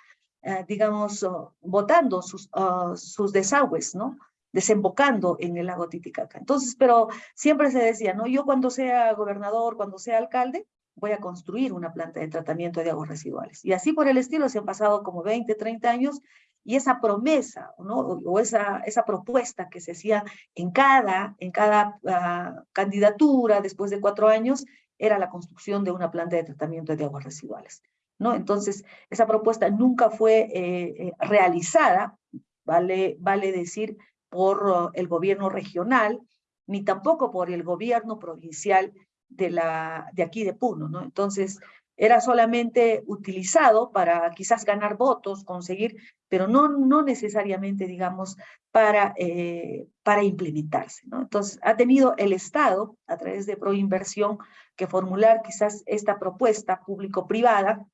eh, digamos, oh, botando sus, ah, sus desagües, ¿no? desembocando en el lago Titicaca. Entonces, pero siempre se decía, ¿no? Yo cuando sea gobernador, cuando sea alcalde, voy a construir una planta de tratamiento de aguas residuales. Y así por el estilo se han pasado como 20, 30 años y esa promesa, ¿no? O esa, esa propuesta que se hacía en cada, en cada ah, candidatura después de cuatro años era la construcción de una planta de tratamiento de aguas residuales. ¿No? Entonces, esa propuesta nunca fue eh, eh, realizada, vale, decir, por el gobierno regional, ni tampoco por el gobierno provincial de, aquí de Puno, ¿no? Entonces, era solamente utilizado para quizás ganar votos, conseguir, pero no, necesariamente, digamos, para, eh, para implementarse. ¿no? Entonces, ha tenido el Estado, a través de Proinversión, que formular quizás esta propuesta público-privada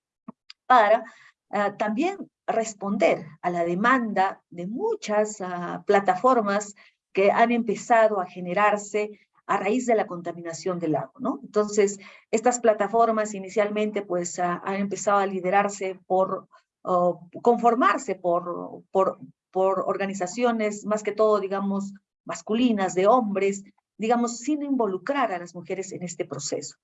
para ah, también responder a la demanda de muchas ah, plataformas que han empezado a generarse a raíz de la contaminación del lago, ¿no? Entonces, estas plataformas inicialmente pues ah, han empezado a liderarse por, conformarse por, por, por organizaciones más que todo, digamos, masculinas, de hombres, digamos, sin involucrar a las mujeres en este proceso.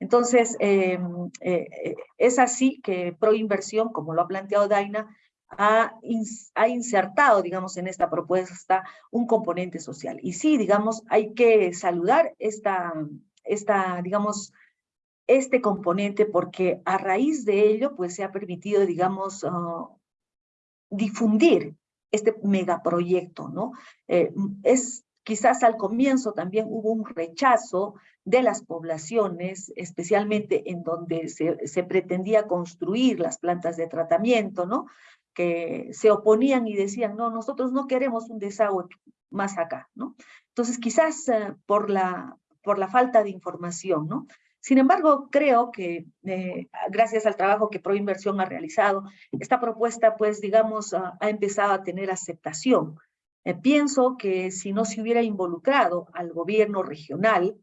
Entonces, eh, eh, es así que Proinversión, como lo ha planteado Daina, ha, ha, insertado, digamos, en esta propuesta un componente social. Y sí, digamos, hay que saludar esta, esta digamos, este componente porque a raíz de ello, pues se ha permitido, digamos, ah, difundir este megaproyecto, ¿no? Eh, es quizás al comienzo también hubo un rechazo de las poblaciones, especialmente en donde se, pretendía construir las plantas de tratamiento, ¿no? Que se oponían y decían, no, nosotros no queremos un desagüe más acá, ¿no? Entonces, quizás uh, por, la, por la falta de información, ¿no? Sin embargo, creo que eh, gracias al trabajo que Proinversión ha realizado, esta propuesta, pues, digamos, ha empezado a tener aceptación. Eh, pienso que si no se hubiera involucrado al gobierno regional,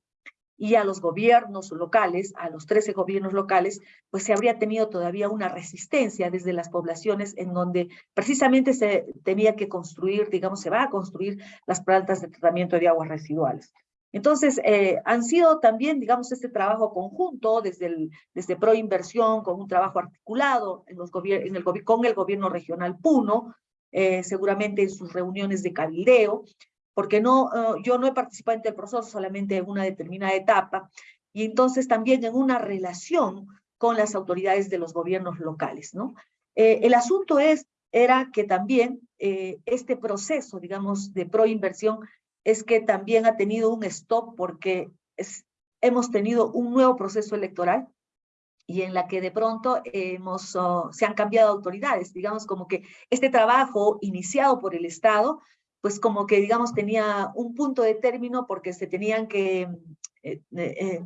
y a los gobiernos locales, a los 13 gobiernos locales, pues se habría tenido todavía una resistencia desde las poblaciones en donde precisamente se tenía que construir, digamos, se va a construir las plantas de tratamiento de aguas residuales. Entonces, eh, han sido también, digamos, este trabajo conjunto desde, el, desde Proinversión, con un trabajo articulado en los en el, con el gobierno regional Puno, eh, seguramente en sus reuniones de cabildeo, porque no, eh, yo no he participado en el proceso, solamente en una determinada etapa, y entonces también en una relación con las autoridades de los gobiernos locales, ¿no? Eh, el asunto es, era que también este proceso, digamos, de proinversión, es que también ha tenido un stop porque hemos tenido un nuevo proceso electoral y en la que de pronto hemos, oh, se han cambiado autoridades, digamos como que este trabajo iniciado por el Estado pues como que digamos tenía un punto de término porque se tenían que eh, eh, eh,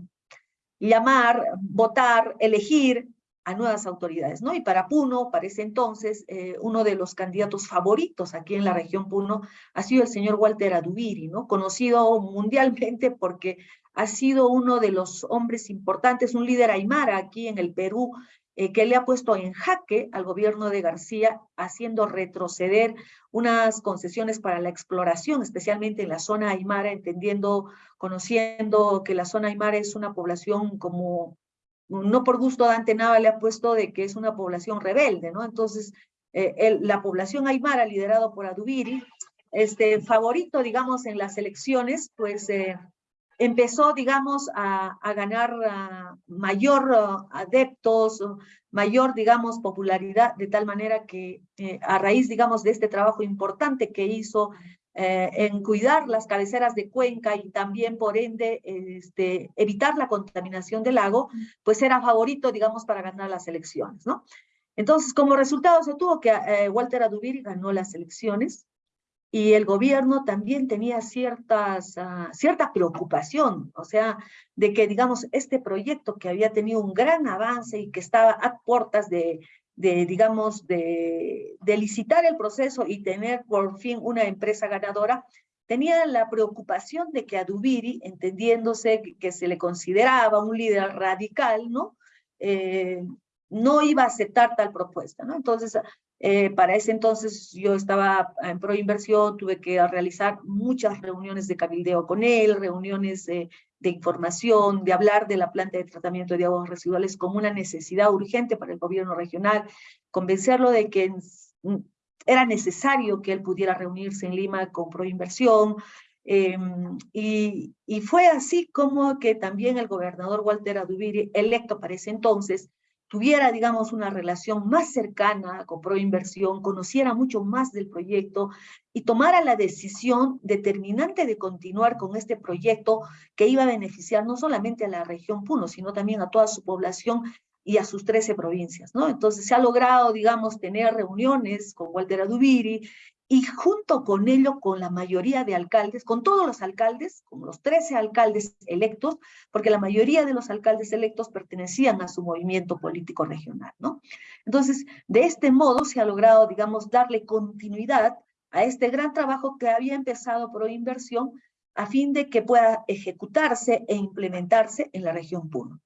llamar, votar, elegir a nuevas autoridades, ¿no? Y para Puno, para ese entonces, uno de los candidatos favoritos aquí en la región Puno ha sido el señor Walter Adubiri, ¿no? Conocido mundialmente porque ha sido uno de los hombres importantes, un líder aymara aquí en el Perú, eh, que le ha puesto en jaque al gobierno de García, haciendo retroceder unas concesiones para la exploración, especialmente en la zona aymara, entendiendo, conociendo que la zona aymara es una población como, no por gusto Dante Nava le ha puesto de que es una población rebelde, ¿no? Entonces, eh, la población aymara, liderado por Adubiri, este favorito, digamos, en las elecciones, pues eh, empezó, digamos, a, ganar mayor adeptos, mayor, digamos, popularidad, de tal manera que eh, a raíz, digamos, de este trabajo importante que hizo eh, en cuidar las cabeceras de cuenca y también, por ende, este, evitar la contaminación del lago, pues era favorito, digamos, para ganar las elecciones, ¿no? Entonces, como resultado se tuvo que eh, Walter Adubiri ganó las elecciones, y el gobierno también tenía ciertas, uh, cierta preocupación, o sea, de que, digamos, este proyecto que había tenido un gran avance y que estaba a puertas de, de digamos, de, de licitar el proceso y tener por fin una empresa ganadora, tenía la preocupación de que a Dubiri, entendiéndose que, se le consideraba un líder radical, ¿no? Eh, no iba a aceptar tal propuesta, ¿no? Entonces, eh, para ese entonces yo estaba en Proinversión, tuve que realizar muchas reuniones de cabildeo con él, reuniones de información, de hablar de la planta de tratamiento de aguas residuales como una necesidad urgente para el gobierno regional, convencerlo de que era necesario que él pudiera reunirse en Lima con Proinversión, eh, y, y, fue así como que también el gobernador Walter Adubiri, electo para ese entonces, tuviera, digamos, una relación más cercana con Proinversión, conociera mucho más del proyecto y tomara la decisión determinante de continuar con este proyecto que iba a beneficiar no solamente a la región Puno, sino también a toda su población y a sus 13 provincias, ¿no? Entonces se ha logrado, digamos, tener reuniones con Walter Adubiri y junto con ello con la mayoría de alcaldes, con todos los alcaldes, con los 13 alcaldes electos, porque la mayoría de los alcaldes electos pertenecían a su movimiento político regional, ¿no? Entonces, de este modo se ha logrado, digamos, darle continuidad a este gran trabajo que había empezado por inversión a fin de que pueda ejecutarse e implementarse en la región Puno.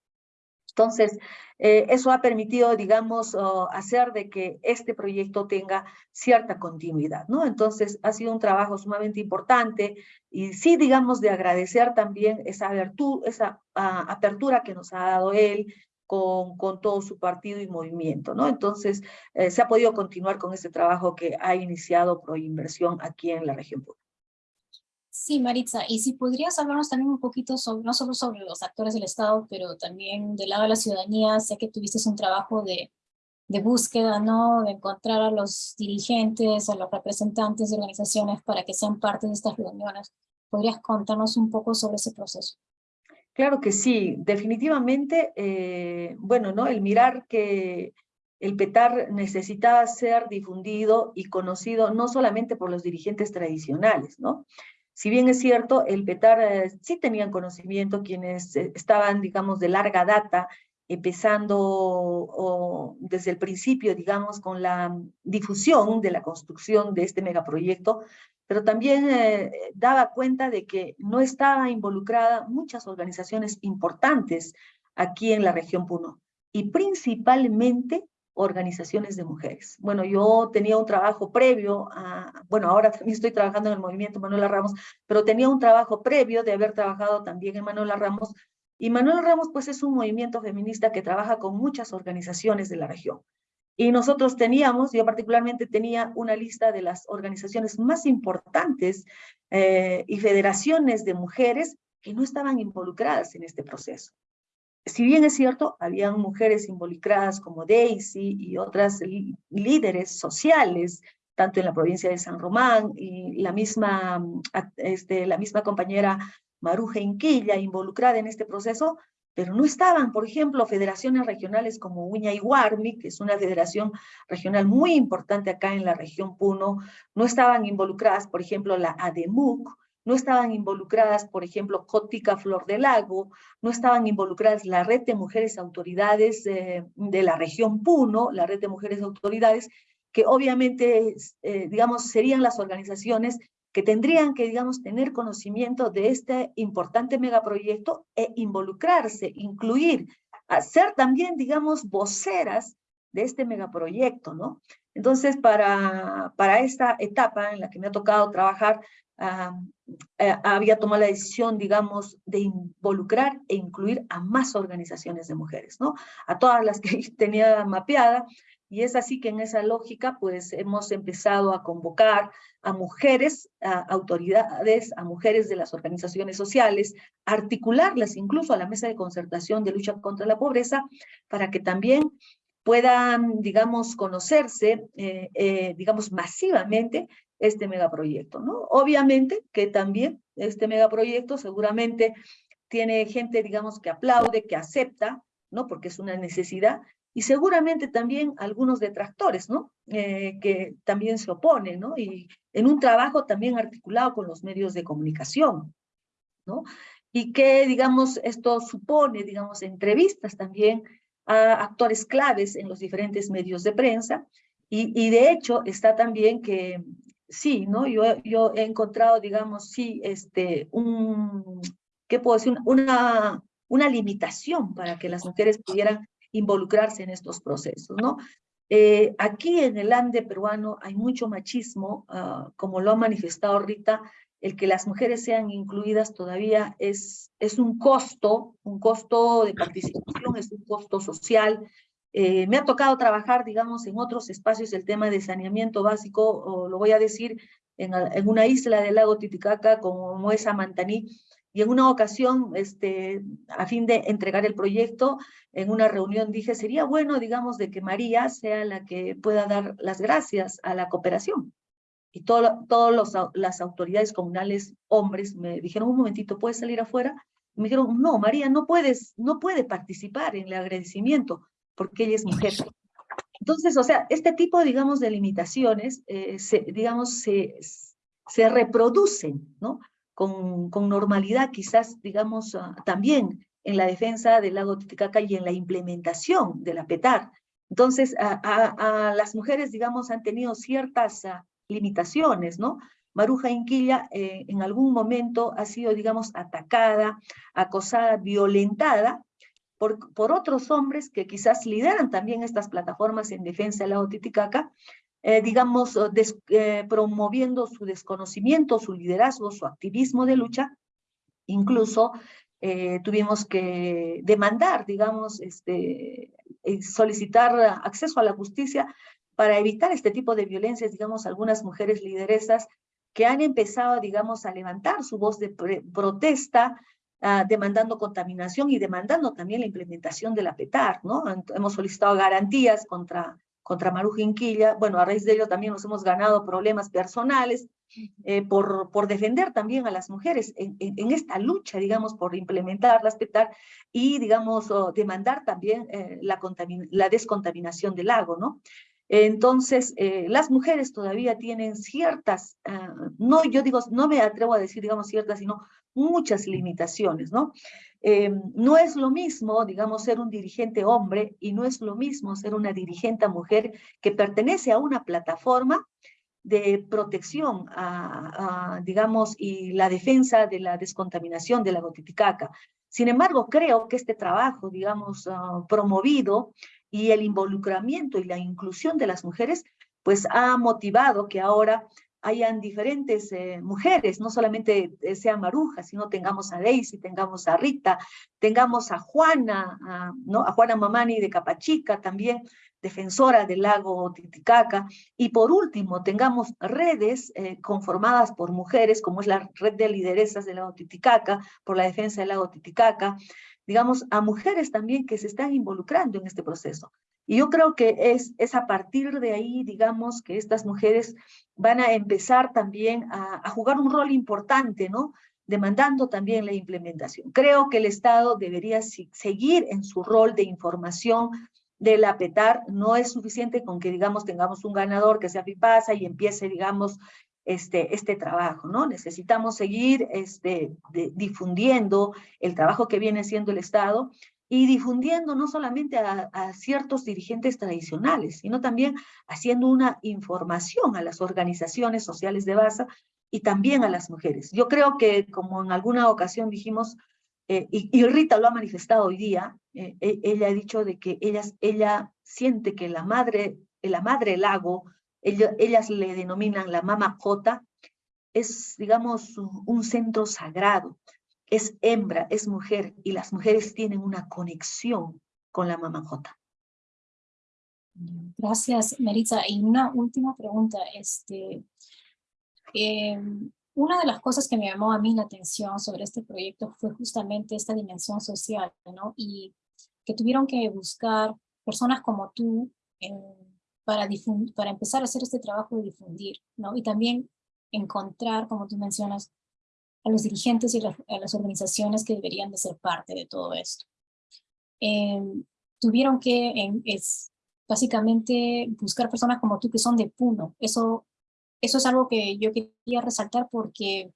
Entonces, eh, eso ha permitido, digamos, hacer de que este proyecto tenga cierta continuidad, ¿no? Entonces, ha sido un trabajo sumamente importante y sí, digamos, de agradecer también esa, esa ah, apertura que nos ha dado él con, con, todo su partido y movimiento, ¿no? Entonces, eh, se ha podido continuar con este trabajo que ha iniciado Proinversión aquí en la región Sí, Maritza, y si podrías hablarnos también un poquito sobre, no solo sobre los actores del Estado, pero también del lado de la ciudadanía, sé que tuviste un trabajo de, de búsqueda, ¿no? De encontrar a los dirigentes, a los representantes de organizaciones para que sean parte de estas reuniones. ¿Podrías contarnos un poco sobre ese proceso? Claro que sí, definitivamente, eh, bueno, ¿no? El mirar que el PETAR necesitaba ser difundido y conocido no solamente por los dirigentes tradicionales, ¿no? Si bien es cierto, el PETAR eh, sí tenían conocimiento quienes eh, estaban, digamos, de larga data, empezando desde el principio, digamos, con la difusión de la construcción de este megaproyecto, pero también eh, daba cuenta de que no estaba involucrada muchas organizaciones importantes aquí en la región Puno, y principalmente organizaciones de mujeres. Bueno, yo tenía un trabajo previo, a, bueno, ahora también estoy trabajando en el movimiento Manuela Ramos, pero tenía un trabajo previo de haber trabajado también en Manuela Ramos, y Manuela Ramos pues es un movimiento feminista que trabaja con muchas organizaciones de la región. Y nosotros teníamos, yo particularmente tenía una lista de las organizaciones más importantes eh, y federaciones de mujeres que no estaban involucradas en este proceso si bien es cierto, habían mujeres involucradas como Daisy y otras líderes sociales, tanto en la provincia de San Román y la misma, este, la misma compañera Maruja Inquilla involucrada en este proceso, pero no estaban, por ejemplo, federaciones regionales como Uña y Guarmi, que es una federación regional muy importante acá en la región Puno, no estaban involucradas, por ejemplo, la ADEMUC, no estaban involucradas, por ejemplo, Cótica Flor del Lago, no estaban involucradas la red de mujeres autoridades eh, de la región Puno, la red de mujeres autoridades, que obviamente, eh, digamos, serían las organizaciones que tendrían que, digamos, tener conocimiento de este importante megaproyecto e involucrarse, incluir, ser también, digamos, voceras de este megaproyecto, ¿no? Entonces, para, para esta etapa en la que me ha tocado trabajar, Ah, eh, había tomado la decisión, digamos, de involucrar e incluir a más organizaciones de mujeres, ¿no? A todas las que tenía mapeada, y es así que en esa lógica, pues hemos empezado a convocar a mujeres, a autoridades, a mujeres de las organizaciones sociales, articularlas incluso a la mesa de concertación de lucha contra la pobreza, para que también puedan, digamos, conocerse, eh, eh, digamos, masivamente este megaproyecto, ¿no? Obviamente que también este megaproyecto seguramente tiene gente, digamos, que aplaude, que acepta, ¿no? Porque es una necesidad, y seguramente también algunos detractores, ¿no? Eh, que también se oponen, ¿no? Y en un trabajo también articulado con los medios de comunicación, ¿no? Y que, digamos, esto supone, digamos, entrevistas también a actores claves en los diferentes medios de prensa, y, y de hecho está también que sí, ¿no? Yo, yo he encontrado, digamos, sí, este, un, ¿qué puedo decir? Una, una limitación para que las mujeres pudieran involucrarse en estos procesos, ¿no? Eh, aquí en el Ande peruano hay mucho machismo, ah, como lo ha manifestado Rita, el que las mujeres sean incluidas todavía es, es un costo, un costo de participación, es un costo social. Eh, me ha tocado trabajar, digamos, en otros espacios el tema de saneamiento básico, o lo voy a decir, en, una isla del lago Titicaca como es Amantaní, y en una ocasión, este, a fin de entregar el proyecto, en una reunión dije, sería bueno, digamos, de que María sea la que pueda dar las gracias a la cooperación. Y todas las autoridades comunales, hombres, me dijeron, un momentito, ¿puedes salir afuera? Y me dijeron, no, María, no, puedes, no puede participar en el agradecimiento porque ella es mujer. Entonces, o sea, este tipo, digamos, de limitaciones, eh, se, digamos, se, se reproducen, ¿no? con, con normalidad, quizás, digamos, uh, también en la defensa del lago Titicaca y en la implementación de la PETAR. Entonces, a, a, a las mujeres, digamos, han tenido ciertas uh, limitaciones, ¿no? Maruja Inquilla eh, en algún momento ha sido, digamos, atacada, acosada, violentada por, por otros hombres que quizás lideran también estas plataformas en defensa del lago Titicaca, eh, digamos, eh, promoviendo su desconocimiento, su liderazgo, su activismo de lucha. Incluso tuvimos que demandar, digamos, este, solicitar acceso a la justicia para evitar este tipo de violencias, digamos, algunas mujeres lideresas que han empezado, digamos, a levantar su voz de protesta, uh, demandando contaminación y demandando también la implementación de la PETAR, ¿no? Hemos solicitado garantías contra contra Maru Jinquilla. Bueno, a raíz de ello también nos hemos ganado problemas personales eh, por, por defender también a las mujeres en, en, esta lucha, digamos, por implementar, respetar y, digamos, demandar también eh, la, la descontaminación del lago, ¿no? Entonces, eh, las mujeres todavía tienen ciertas, uh, no, yo digo, no me atrevo a decir, digamos, ciertas, sino muchas limitaciones, ¿no? Eh, no es lo mismo, digamos, ser un dirigente hombre y no es lo mismo ser una dirigente mujer que pertenece a una plataforma de protección, digamos, y la defensa de la descontaminación de la Titicaca. Sin embargo, creo que este trabajo, digamos, uh, promovido y el involucramiento y la inclusión de las mujeres, pues ha motivado que ahora hayan diferentes eh, mujeres, no solamente eh, sea Maruja, sino tengamos a Daisy, tengamos a Rita, tengamos a Juana, ¿no? a Juana Mamani de Capachica también, defensora del lago Titicaca, y por último tengamos redes eh, conformadas por mujeres, como es la red de lideresas del lago Titicaca, por la defensa del lago Titicaca, digamos, a mujeres también que se están involucrando en este proceso. Y yo creo que es, es a partir de ahí, digamos, que estas mujeres van a empezar también a, a jugar un rol importante, ¿no? demandando también la implementación. Creo que el Estado debería seguir en su rol de información de la PETAR. No es suficiente con que, digamos, tengamos un ganador que sea FIPASA y empiece, digamos, este, este trabajo, ¿no? Necesitamos seguir este, difundiendo el trabajo que viene haciendo el Estado y difundiendo no solamente a, a, ciertos dirigentes tradicionales, sino también haciendo una información a las organizaciones sociales de base y también a las mujeres. Yo creo que, como en alguna ocasión dijimos, eh, y, y, Rita lo ha manifestado hoy día, eh, e, ella ha dicho de que ella, ella siente que la madre, la madre lago, ella, ellas le denominan la mama Jota, es, digamos, un, centro sagrado, es hembra, es mujer, y las mujeres tienen una conexión con la J. Gracias, Melissa. Y una última pregunta. Este, eh, una de las cosas que me llamó a mí la atención sobre este proyecto fue justamente esta dimensión social, ¿no? Y que tuvieron que buscar personas como tú eh, para, para empezar a hacer este trabajo de difundir, ¿no? Y también encontrar, como tú mencionas, a los dirigentes y a las organizaciones que deberían de ser parte de todo esto. Eh, tuvieron que es, básicamente buscar personas como tú que son de Puno. Eso, eso es algo que yo quería resaltar porque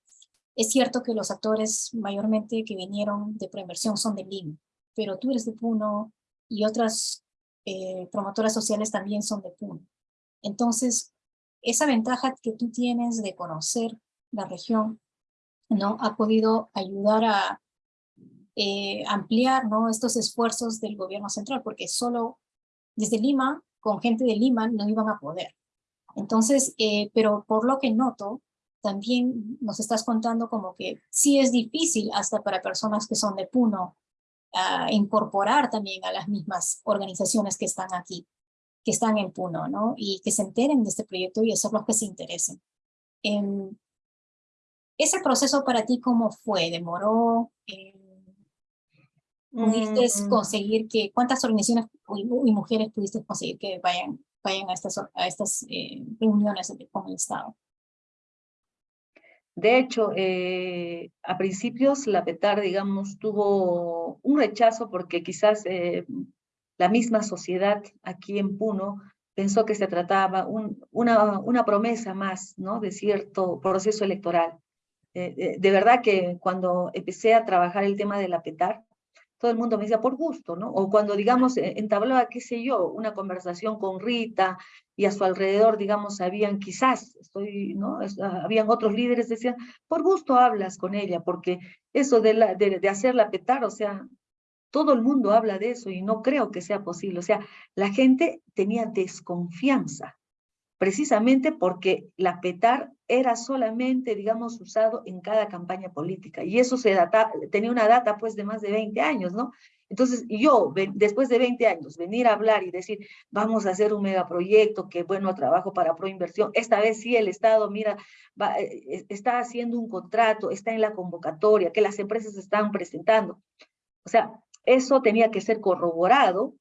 es cierto que los actores mayormente que vinieron de preinversión son de Lima, pero tú eres de Puno y otras eh, promotoras sociales también son de Puno. Entonces, esa ventaja que tú tienes de conocer la región, ¿no? Ha podido ayudar a eh, ampliar, ¿no? Estos esfuerzos del gobierno central, porque solo desde Lima, con gente de Lima, no iban a poder. Entonces, eh, pero por lo que noto, también nos estás contando como que sí es difícil hasta para personas que son de Puno, incorporar también a las mismas organizaciones que están aquí, que están en Puno, ¿no? Y que se enteren de este proyecto y los que se interesen. Em, ¿Ese proceso para ti cómo fue? ¿Demoró? Eh, ¿Pudiste Mm. conseguir que, cuántas organizaciones y, y mujeres pudiste conseguir que vayan, vayan a estas, a estas eh, reuniones con el Estado? De hecho, eh, a principios la PETAR, digamos, tuvo un rechazo porque quizás eh, la misma sociedad aquí en Puno pensó que se trataba un, una, promesa más, ¿no? De cierto proceso electoral. Eh, de verdad que cuando empecé a trabajar el tema de la PETAR, todo el mundo me decía por gusto, ¿no? O cuando, digamos, eh, entablaba, qué sé yo, una conversación con Rita y a su alrededor, digamos, habían quizás, estoy, ¿no? Es- ah, habían otros líderes, decían, por gusto hablas con ella, porque eso de, de hacerla petar, o sea, todo el mundo habla de eso y no creo que sea posible. O sea, la gente tenía desconfianza, precisamente porque la petar era solamente, digamos, usado en cada campaña política. Y eso se data, tenía una data, pues, de más de 20 años, ¿no? Entonces, yo, después de 20 años, venir a hablar y decir, vamos a hacer un megaproyecto, que bueno, trabajo para Proinversión, esta vez sí el Estado, mira, eh, está haciendo un contrato, está en la convocatoria, que las empresas están presentando. O sea, eso tenía que ser corroborado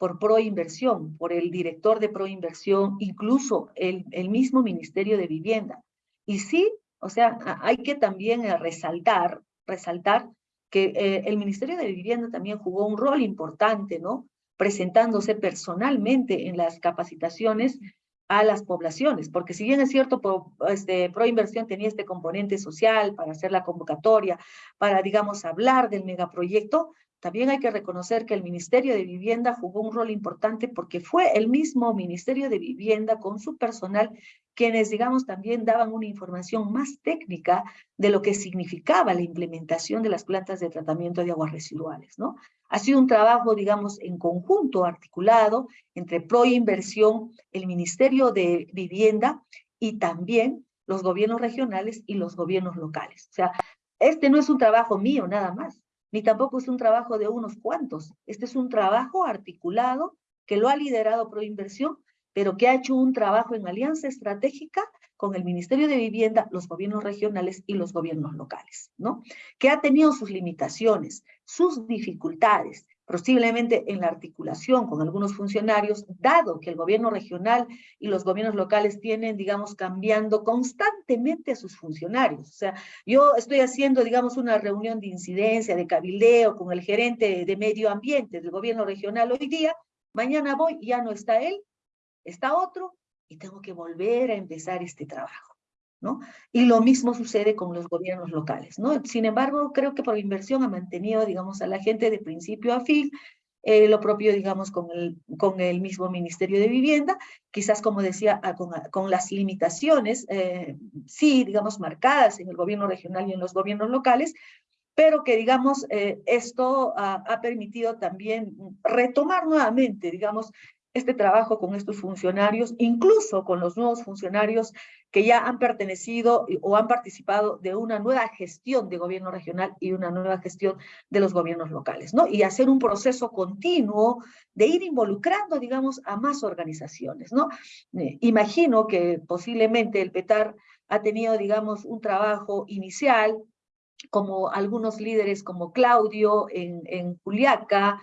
por Proinversión, por el director de Proinversión, incluso el, mismo Ministerio de Vivienda. Y sí, o sea, hay que también eh, resaltar, resaltar que eh, el Ministerio de Vivienda también jugó un rol importante, ¿no? Presentándose personalmente en las capacitaciones a las poblaciones, porque si bien es cierto, pro, este, Proinversión tenía este componente social para hacer la convocatoria, para, digamos, hablar del megaproyecto, también hay que reconocer que el Ministerio de Vivienda jugó un rol importante porque fue el mismo Ministerio de Vivienda con su personal quienes, digamos, también daban una información más técnica de lo que significaba la implementación de las plantas de tratamiento de aguas residuales, ¿no? Ha sido un trabajo, digamos, en conjunto, articulado, entre Proinversión, el Ministerio de Vivienda y también los gobiernos regionales y los gobiernos locales. O sea, este no es un trabajo mío nada más, ni tampoco es un trabajo de unos cuantos. Este es un trabajo articulado que lo ha liderado Proinversión, pero que ha hecho un trabajo en alianza estratégica con el Ministerio de Vivienda, los gobiernos regionales y los gobiernos locales, ¿no? Que ha tenido sus limitaciones, sus dificultades, posiblemente en la articulación con algunos funcionarios, dado que el gobierno regional y los gobiernos locales tienen, digamos, cambiando constantemente a sus funcionarios. O sea, yo estoy haciendo, digamos, una reunión de incidencia, de cabildeo con el gerente de medio ambiente del gobierno regional hoy día, mañana voy ya no está él, está otro, y tengo que volver a empezar este trabajo, ¿no? Y lo mismo sucede con los gobiernos locales, ¿no? Sin embargo, creo que por inversión ha mantenido, digamos, a la gente de principio a fin, eh, lo propio, digamos, con el, mismo Ministerio de Vivienda, quizás, como decía, con, las limitaciones, eh, sí, digamos, marcadas en el gobierno regional y en los gobiernos locales, pero que, digamos, eh, esto ha, ha permitido también retomar nuevamente, digamos, este trabajo con estos funcionarios, incluso con los nuevos funcionarios que ya han pertenecido o han participado de una nueva gestión de gobierno regional y una nueva gestión de los gobiernos locales, ¿no? Y hacer un proceso continuo de ir involucrando, digamos, a más organizaciones, ¿no? Eh, imagino que posiblemente el PETAR ha tenido, digamos, un trabajo inicial, como algunos líderes como Claudio en, en Juliaca,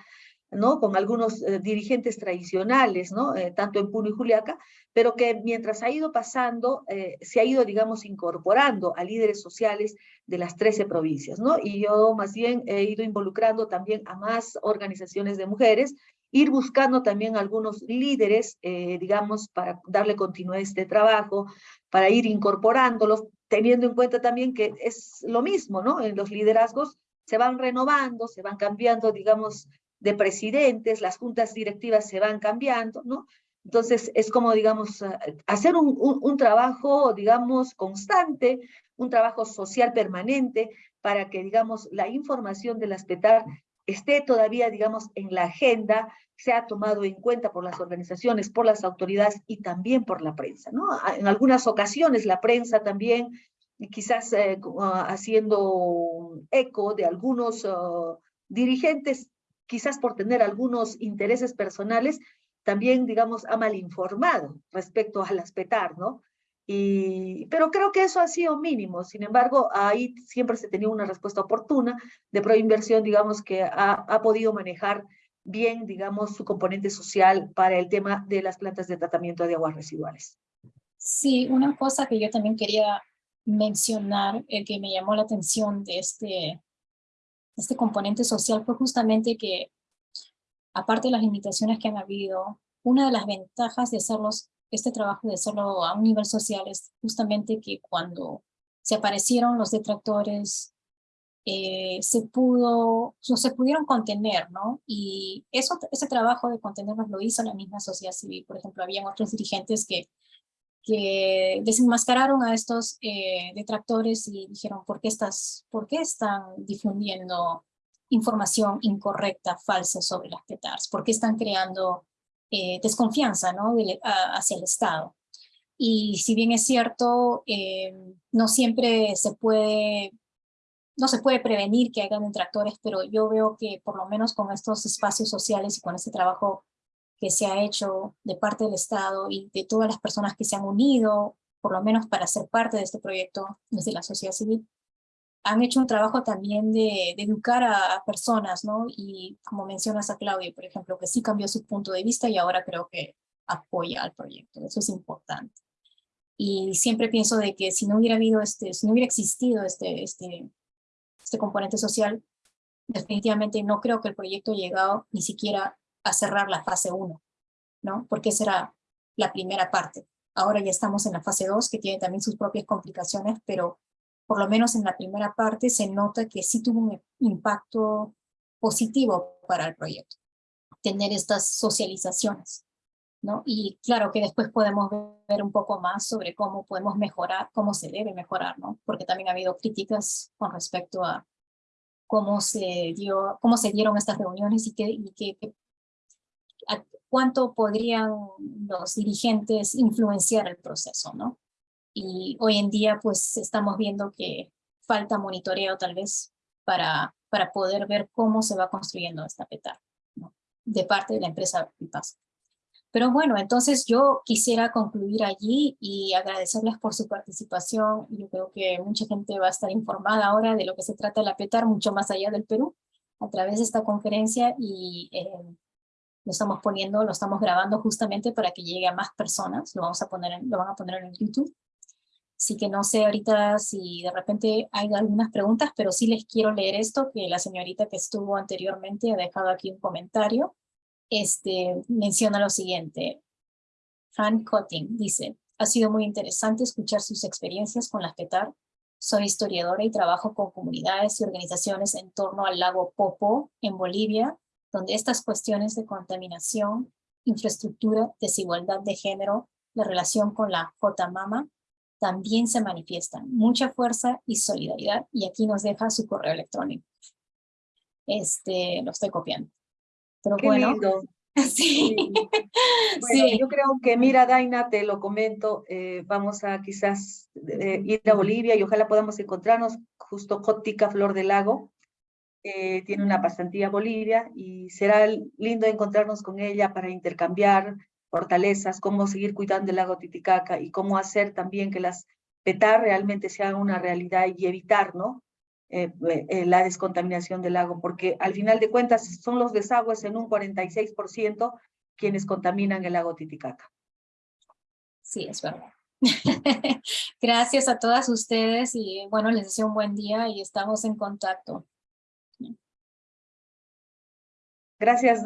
¿no? Con algunos eh, dirigentes tradicionales, ¿no? Eh, tanto en Puno y Juliaca, pero que mientras ha ido pasando, eh, se ha ido, digamos, incorporando a líderes sociales de las 13 provincias, ¿no? Y yo más bien he ido involucrando también a más organizaciones de mujeres, ir buscando también algunos líderes, digamos, para darle continuidad a este trabajo, para ir incorporándolos, teniendo en cuenta también que es lo mismo, ¿no? En los liderazgos se van renovando, se van cambiando, digamos, de presidentes, las juntas directivas se van cambiando, ¿no? Entonces, es como, digamos, hacer un, un, trabajo, digamos, constante, un trabajo social permanente para que, digamos, la información de las esté todavía, digamos, en la agenda, sea tomado en cuenta por las organizaciones, por las autoridades y también por la prensa, ¿no? En algunas ocasiones la prensa también, quizás eh, haciendo eco de algunos uh, dirigentes, quizás por tener algunos intereses personales, también, digamos, ha malinformado respecto a las PETAR, ¿no? Y, pero creo que eso ha sido mínimo. Sin embargo, ahí siempre se tenía una respuesta oportuna de Proinversión, digamos, que ha, ha podido manejar bien, digamos, su componente social para el tema de las plantas de tratamiento de aguas residuales. Sí, una cosa que yo también quería mencionar, el que me llamó la atención de este, este componente social fue justamente que, aparte de las limitaciones que han habido, una de las ventajas de hacerlos este trabajo de hacerlo a un nivel social es justamente que cuando se aparecieron los detractores, eh, se pudo, no se pudieron contener, ¿no? Y eso, ese trabajo de contenerlos lo hizo la misma sociedad civil. Por ejemplo, habían otros dirigentes que, que desenmascararon a estos eh, detractores y dijeron, ¿por qué, estás, ¿por qué están difundiendo información incorrecta, falsa sobre las PETARs? ¿Por qué están creando eh, desconfianza ¿no? De, a, hacia el Estado. Y si bien es cierto, eh, no siempre se puede, no se puede prevenir que hagan detractores, pero yo veo que por lo menos con estos espacios sociales y con este trabajo que se ha hecho de parte del Estado y de todas las personas que se han unido, por lo menos para ser parte de este proyecto desde la sociedad civil, han hecho un trabajo también de, de educar a, a, personas, ¿no? Y como mencionas a Claudia, por ejemplo, que sí cambió su punto de vista y ahora creo que apoya al proyecto, eso es importante. Y siempre pienso de que si no hubiera habido este, si no hubiera existido este, este, este componente social, definitivamente no creo que el proyecto llegado ni siquiera a cerrar la fase 1, ¿no? Porque esa era la primera parte. Ahora ya estamos en la fase 2, que tiene también sus propias complicaciones, pero por lo menos en la primera parte, se nota que sí tuvo un impacto positivo para el proyecto, tener estas socializaciones. ¿no? Y claro que después podemos ver un poco más sobre cómo podemos mejorar, cómo se debe mejorar, ¿no? porque también ha habido críticas con respecto a cómo se, dio, cómo se dieron estas reuniones y, qué, y qué, a cuánto podrían los dirigentes influenciar el proceso, ¿no? y hoy en día pues estamos viendo que falta monitoreo tal vez para, para poder ver cómo se va construyendo esta PETAR ¿no? de parte de la empresa Pipas. Pero bueno, entonces yo quisiera concluir allí y agradecerles por su participación. Yo creo que mucha gente va a estar informada ahora de lo que se trata la PETAR, mucho más allá del Perú, a través de esta conferencia y eh, lo estamos poniendo, lo estamos grabando justamente para que llegue a más personas. Lo, vamos a poner en, lo van a poner en YouTube Así que no sé ahorita si de repente hay algunas preguntas, pero sí les quiero leer esto, que la señorita que estuvo anteriormente ha dejado aquí un comentario. Este, menciona lo siguiente. Fran Cotting dice, ha sido muy interesante escuchar sus experiencias con las PETAR. Soy historiadora y trabajo con comunidades y organizaciones en torno al lago Popo, en Bolivia, donde estas cuestiones de contaminación, infraestructura, desigualdad de género, la relación con la J-Mama también se manifiestan mucha fuerza y solidaridad y aquí nos deja su correo electrónico. Este, lo estoy copiando. Pero Qué bueno. Lindo. Sí. Bueno, sí. yo creo que, mira, Daina, te lo comento, eh, vamos a quizás eh, ir a Bolivia y ojalá podamos encontrarnos justo Jótica Flor del Lago. Eh, tiene una pasantía a Bolivia y será lindo encontrarnos con ella para intercambiar fortalezas, cómo seguir cuidando el lago Titicaca y cómo hacer también que las PETAR realmente sean una realidad y evitar ¿no? Eh, eh, la descontaminación del lago, porque al final de cuentas son los desagües en un 46% quienes contaminan el lago Titicaca. Sí, es verdad. Gracias a todas ustedes y bueno, les deseo un buen día y estamos en contacto. Gracias.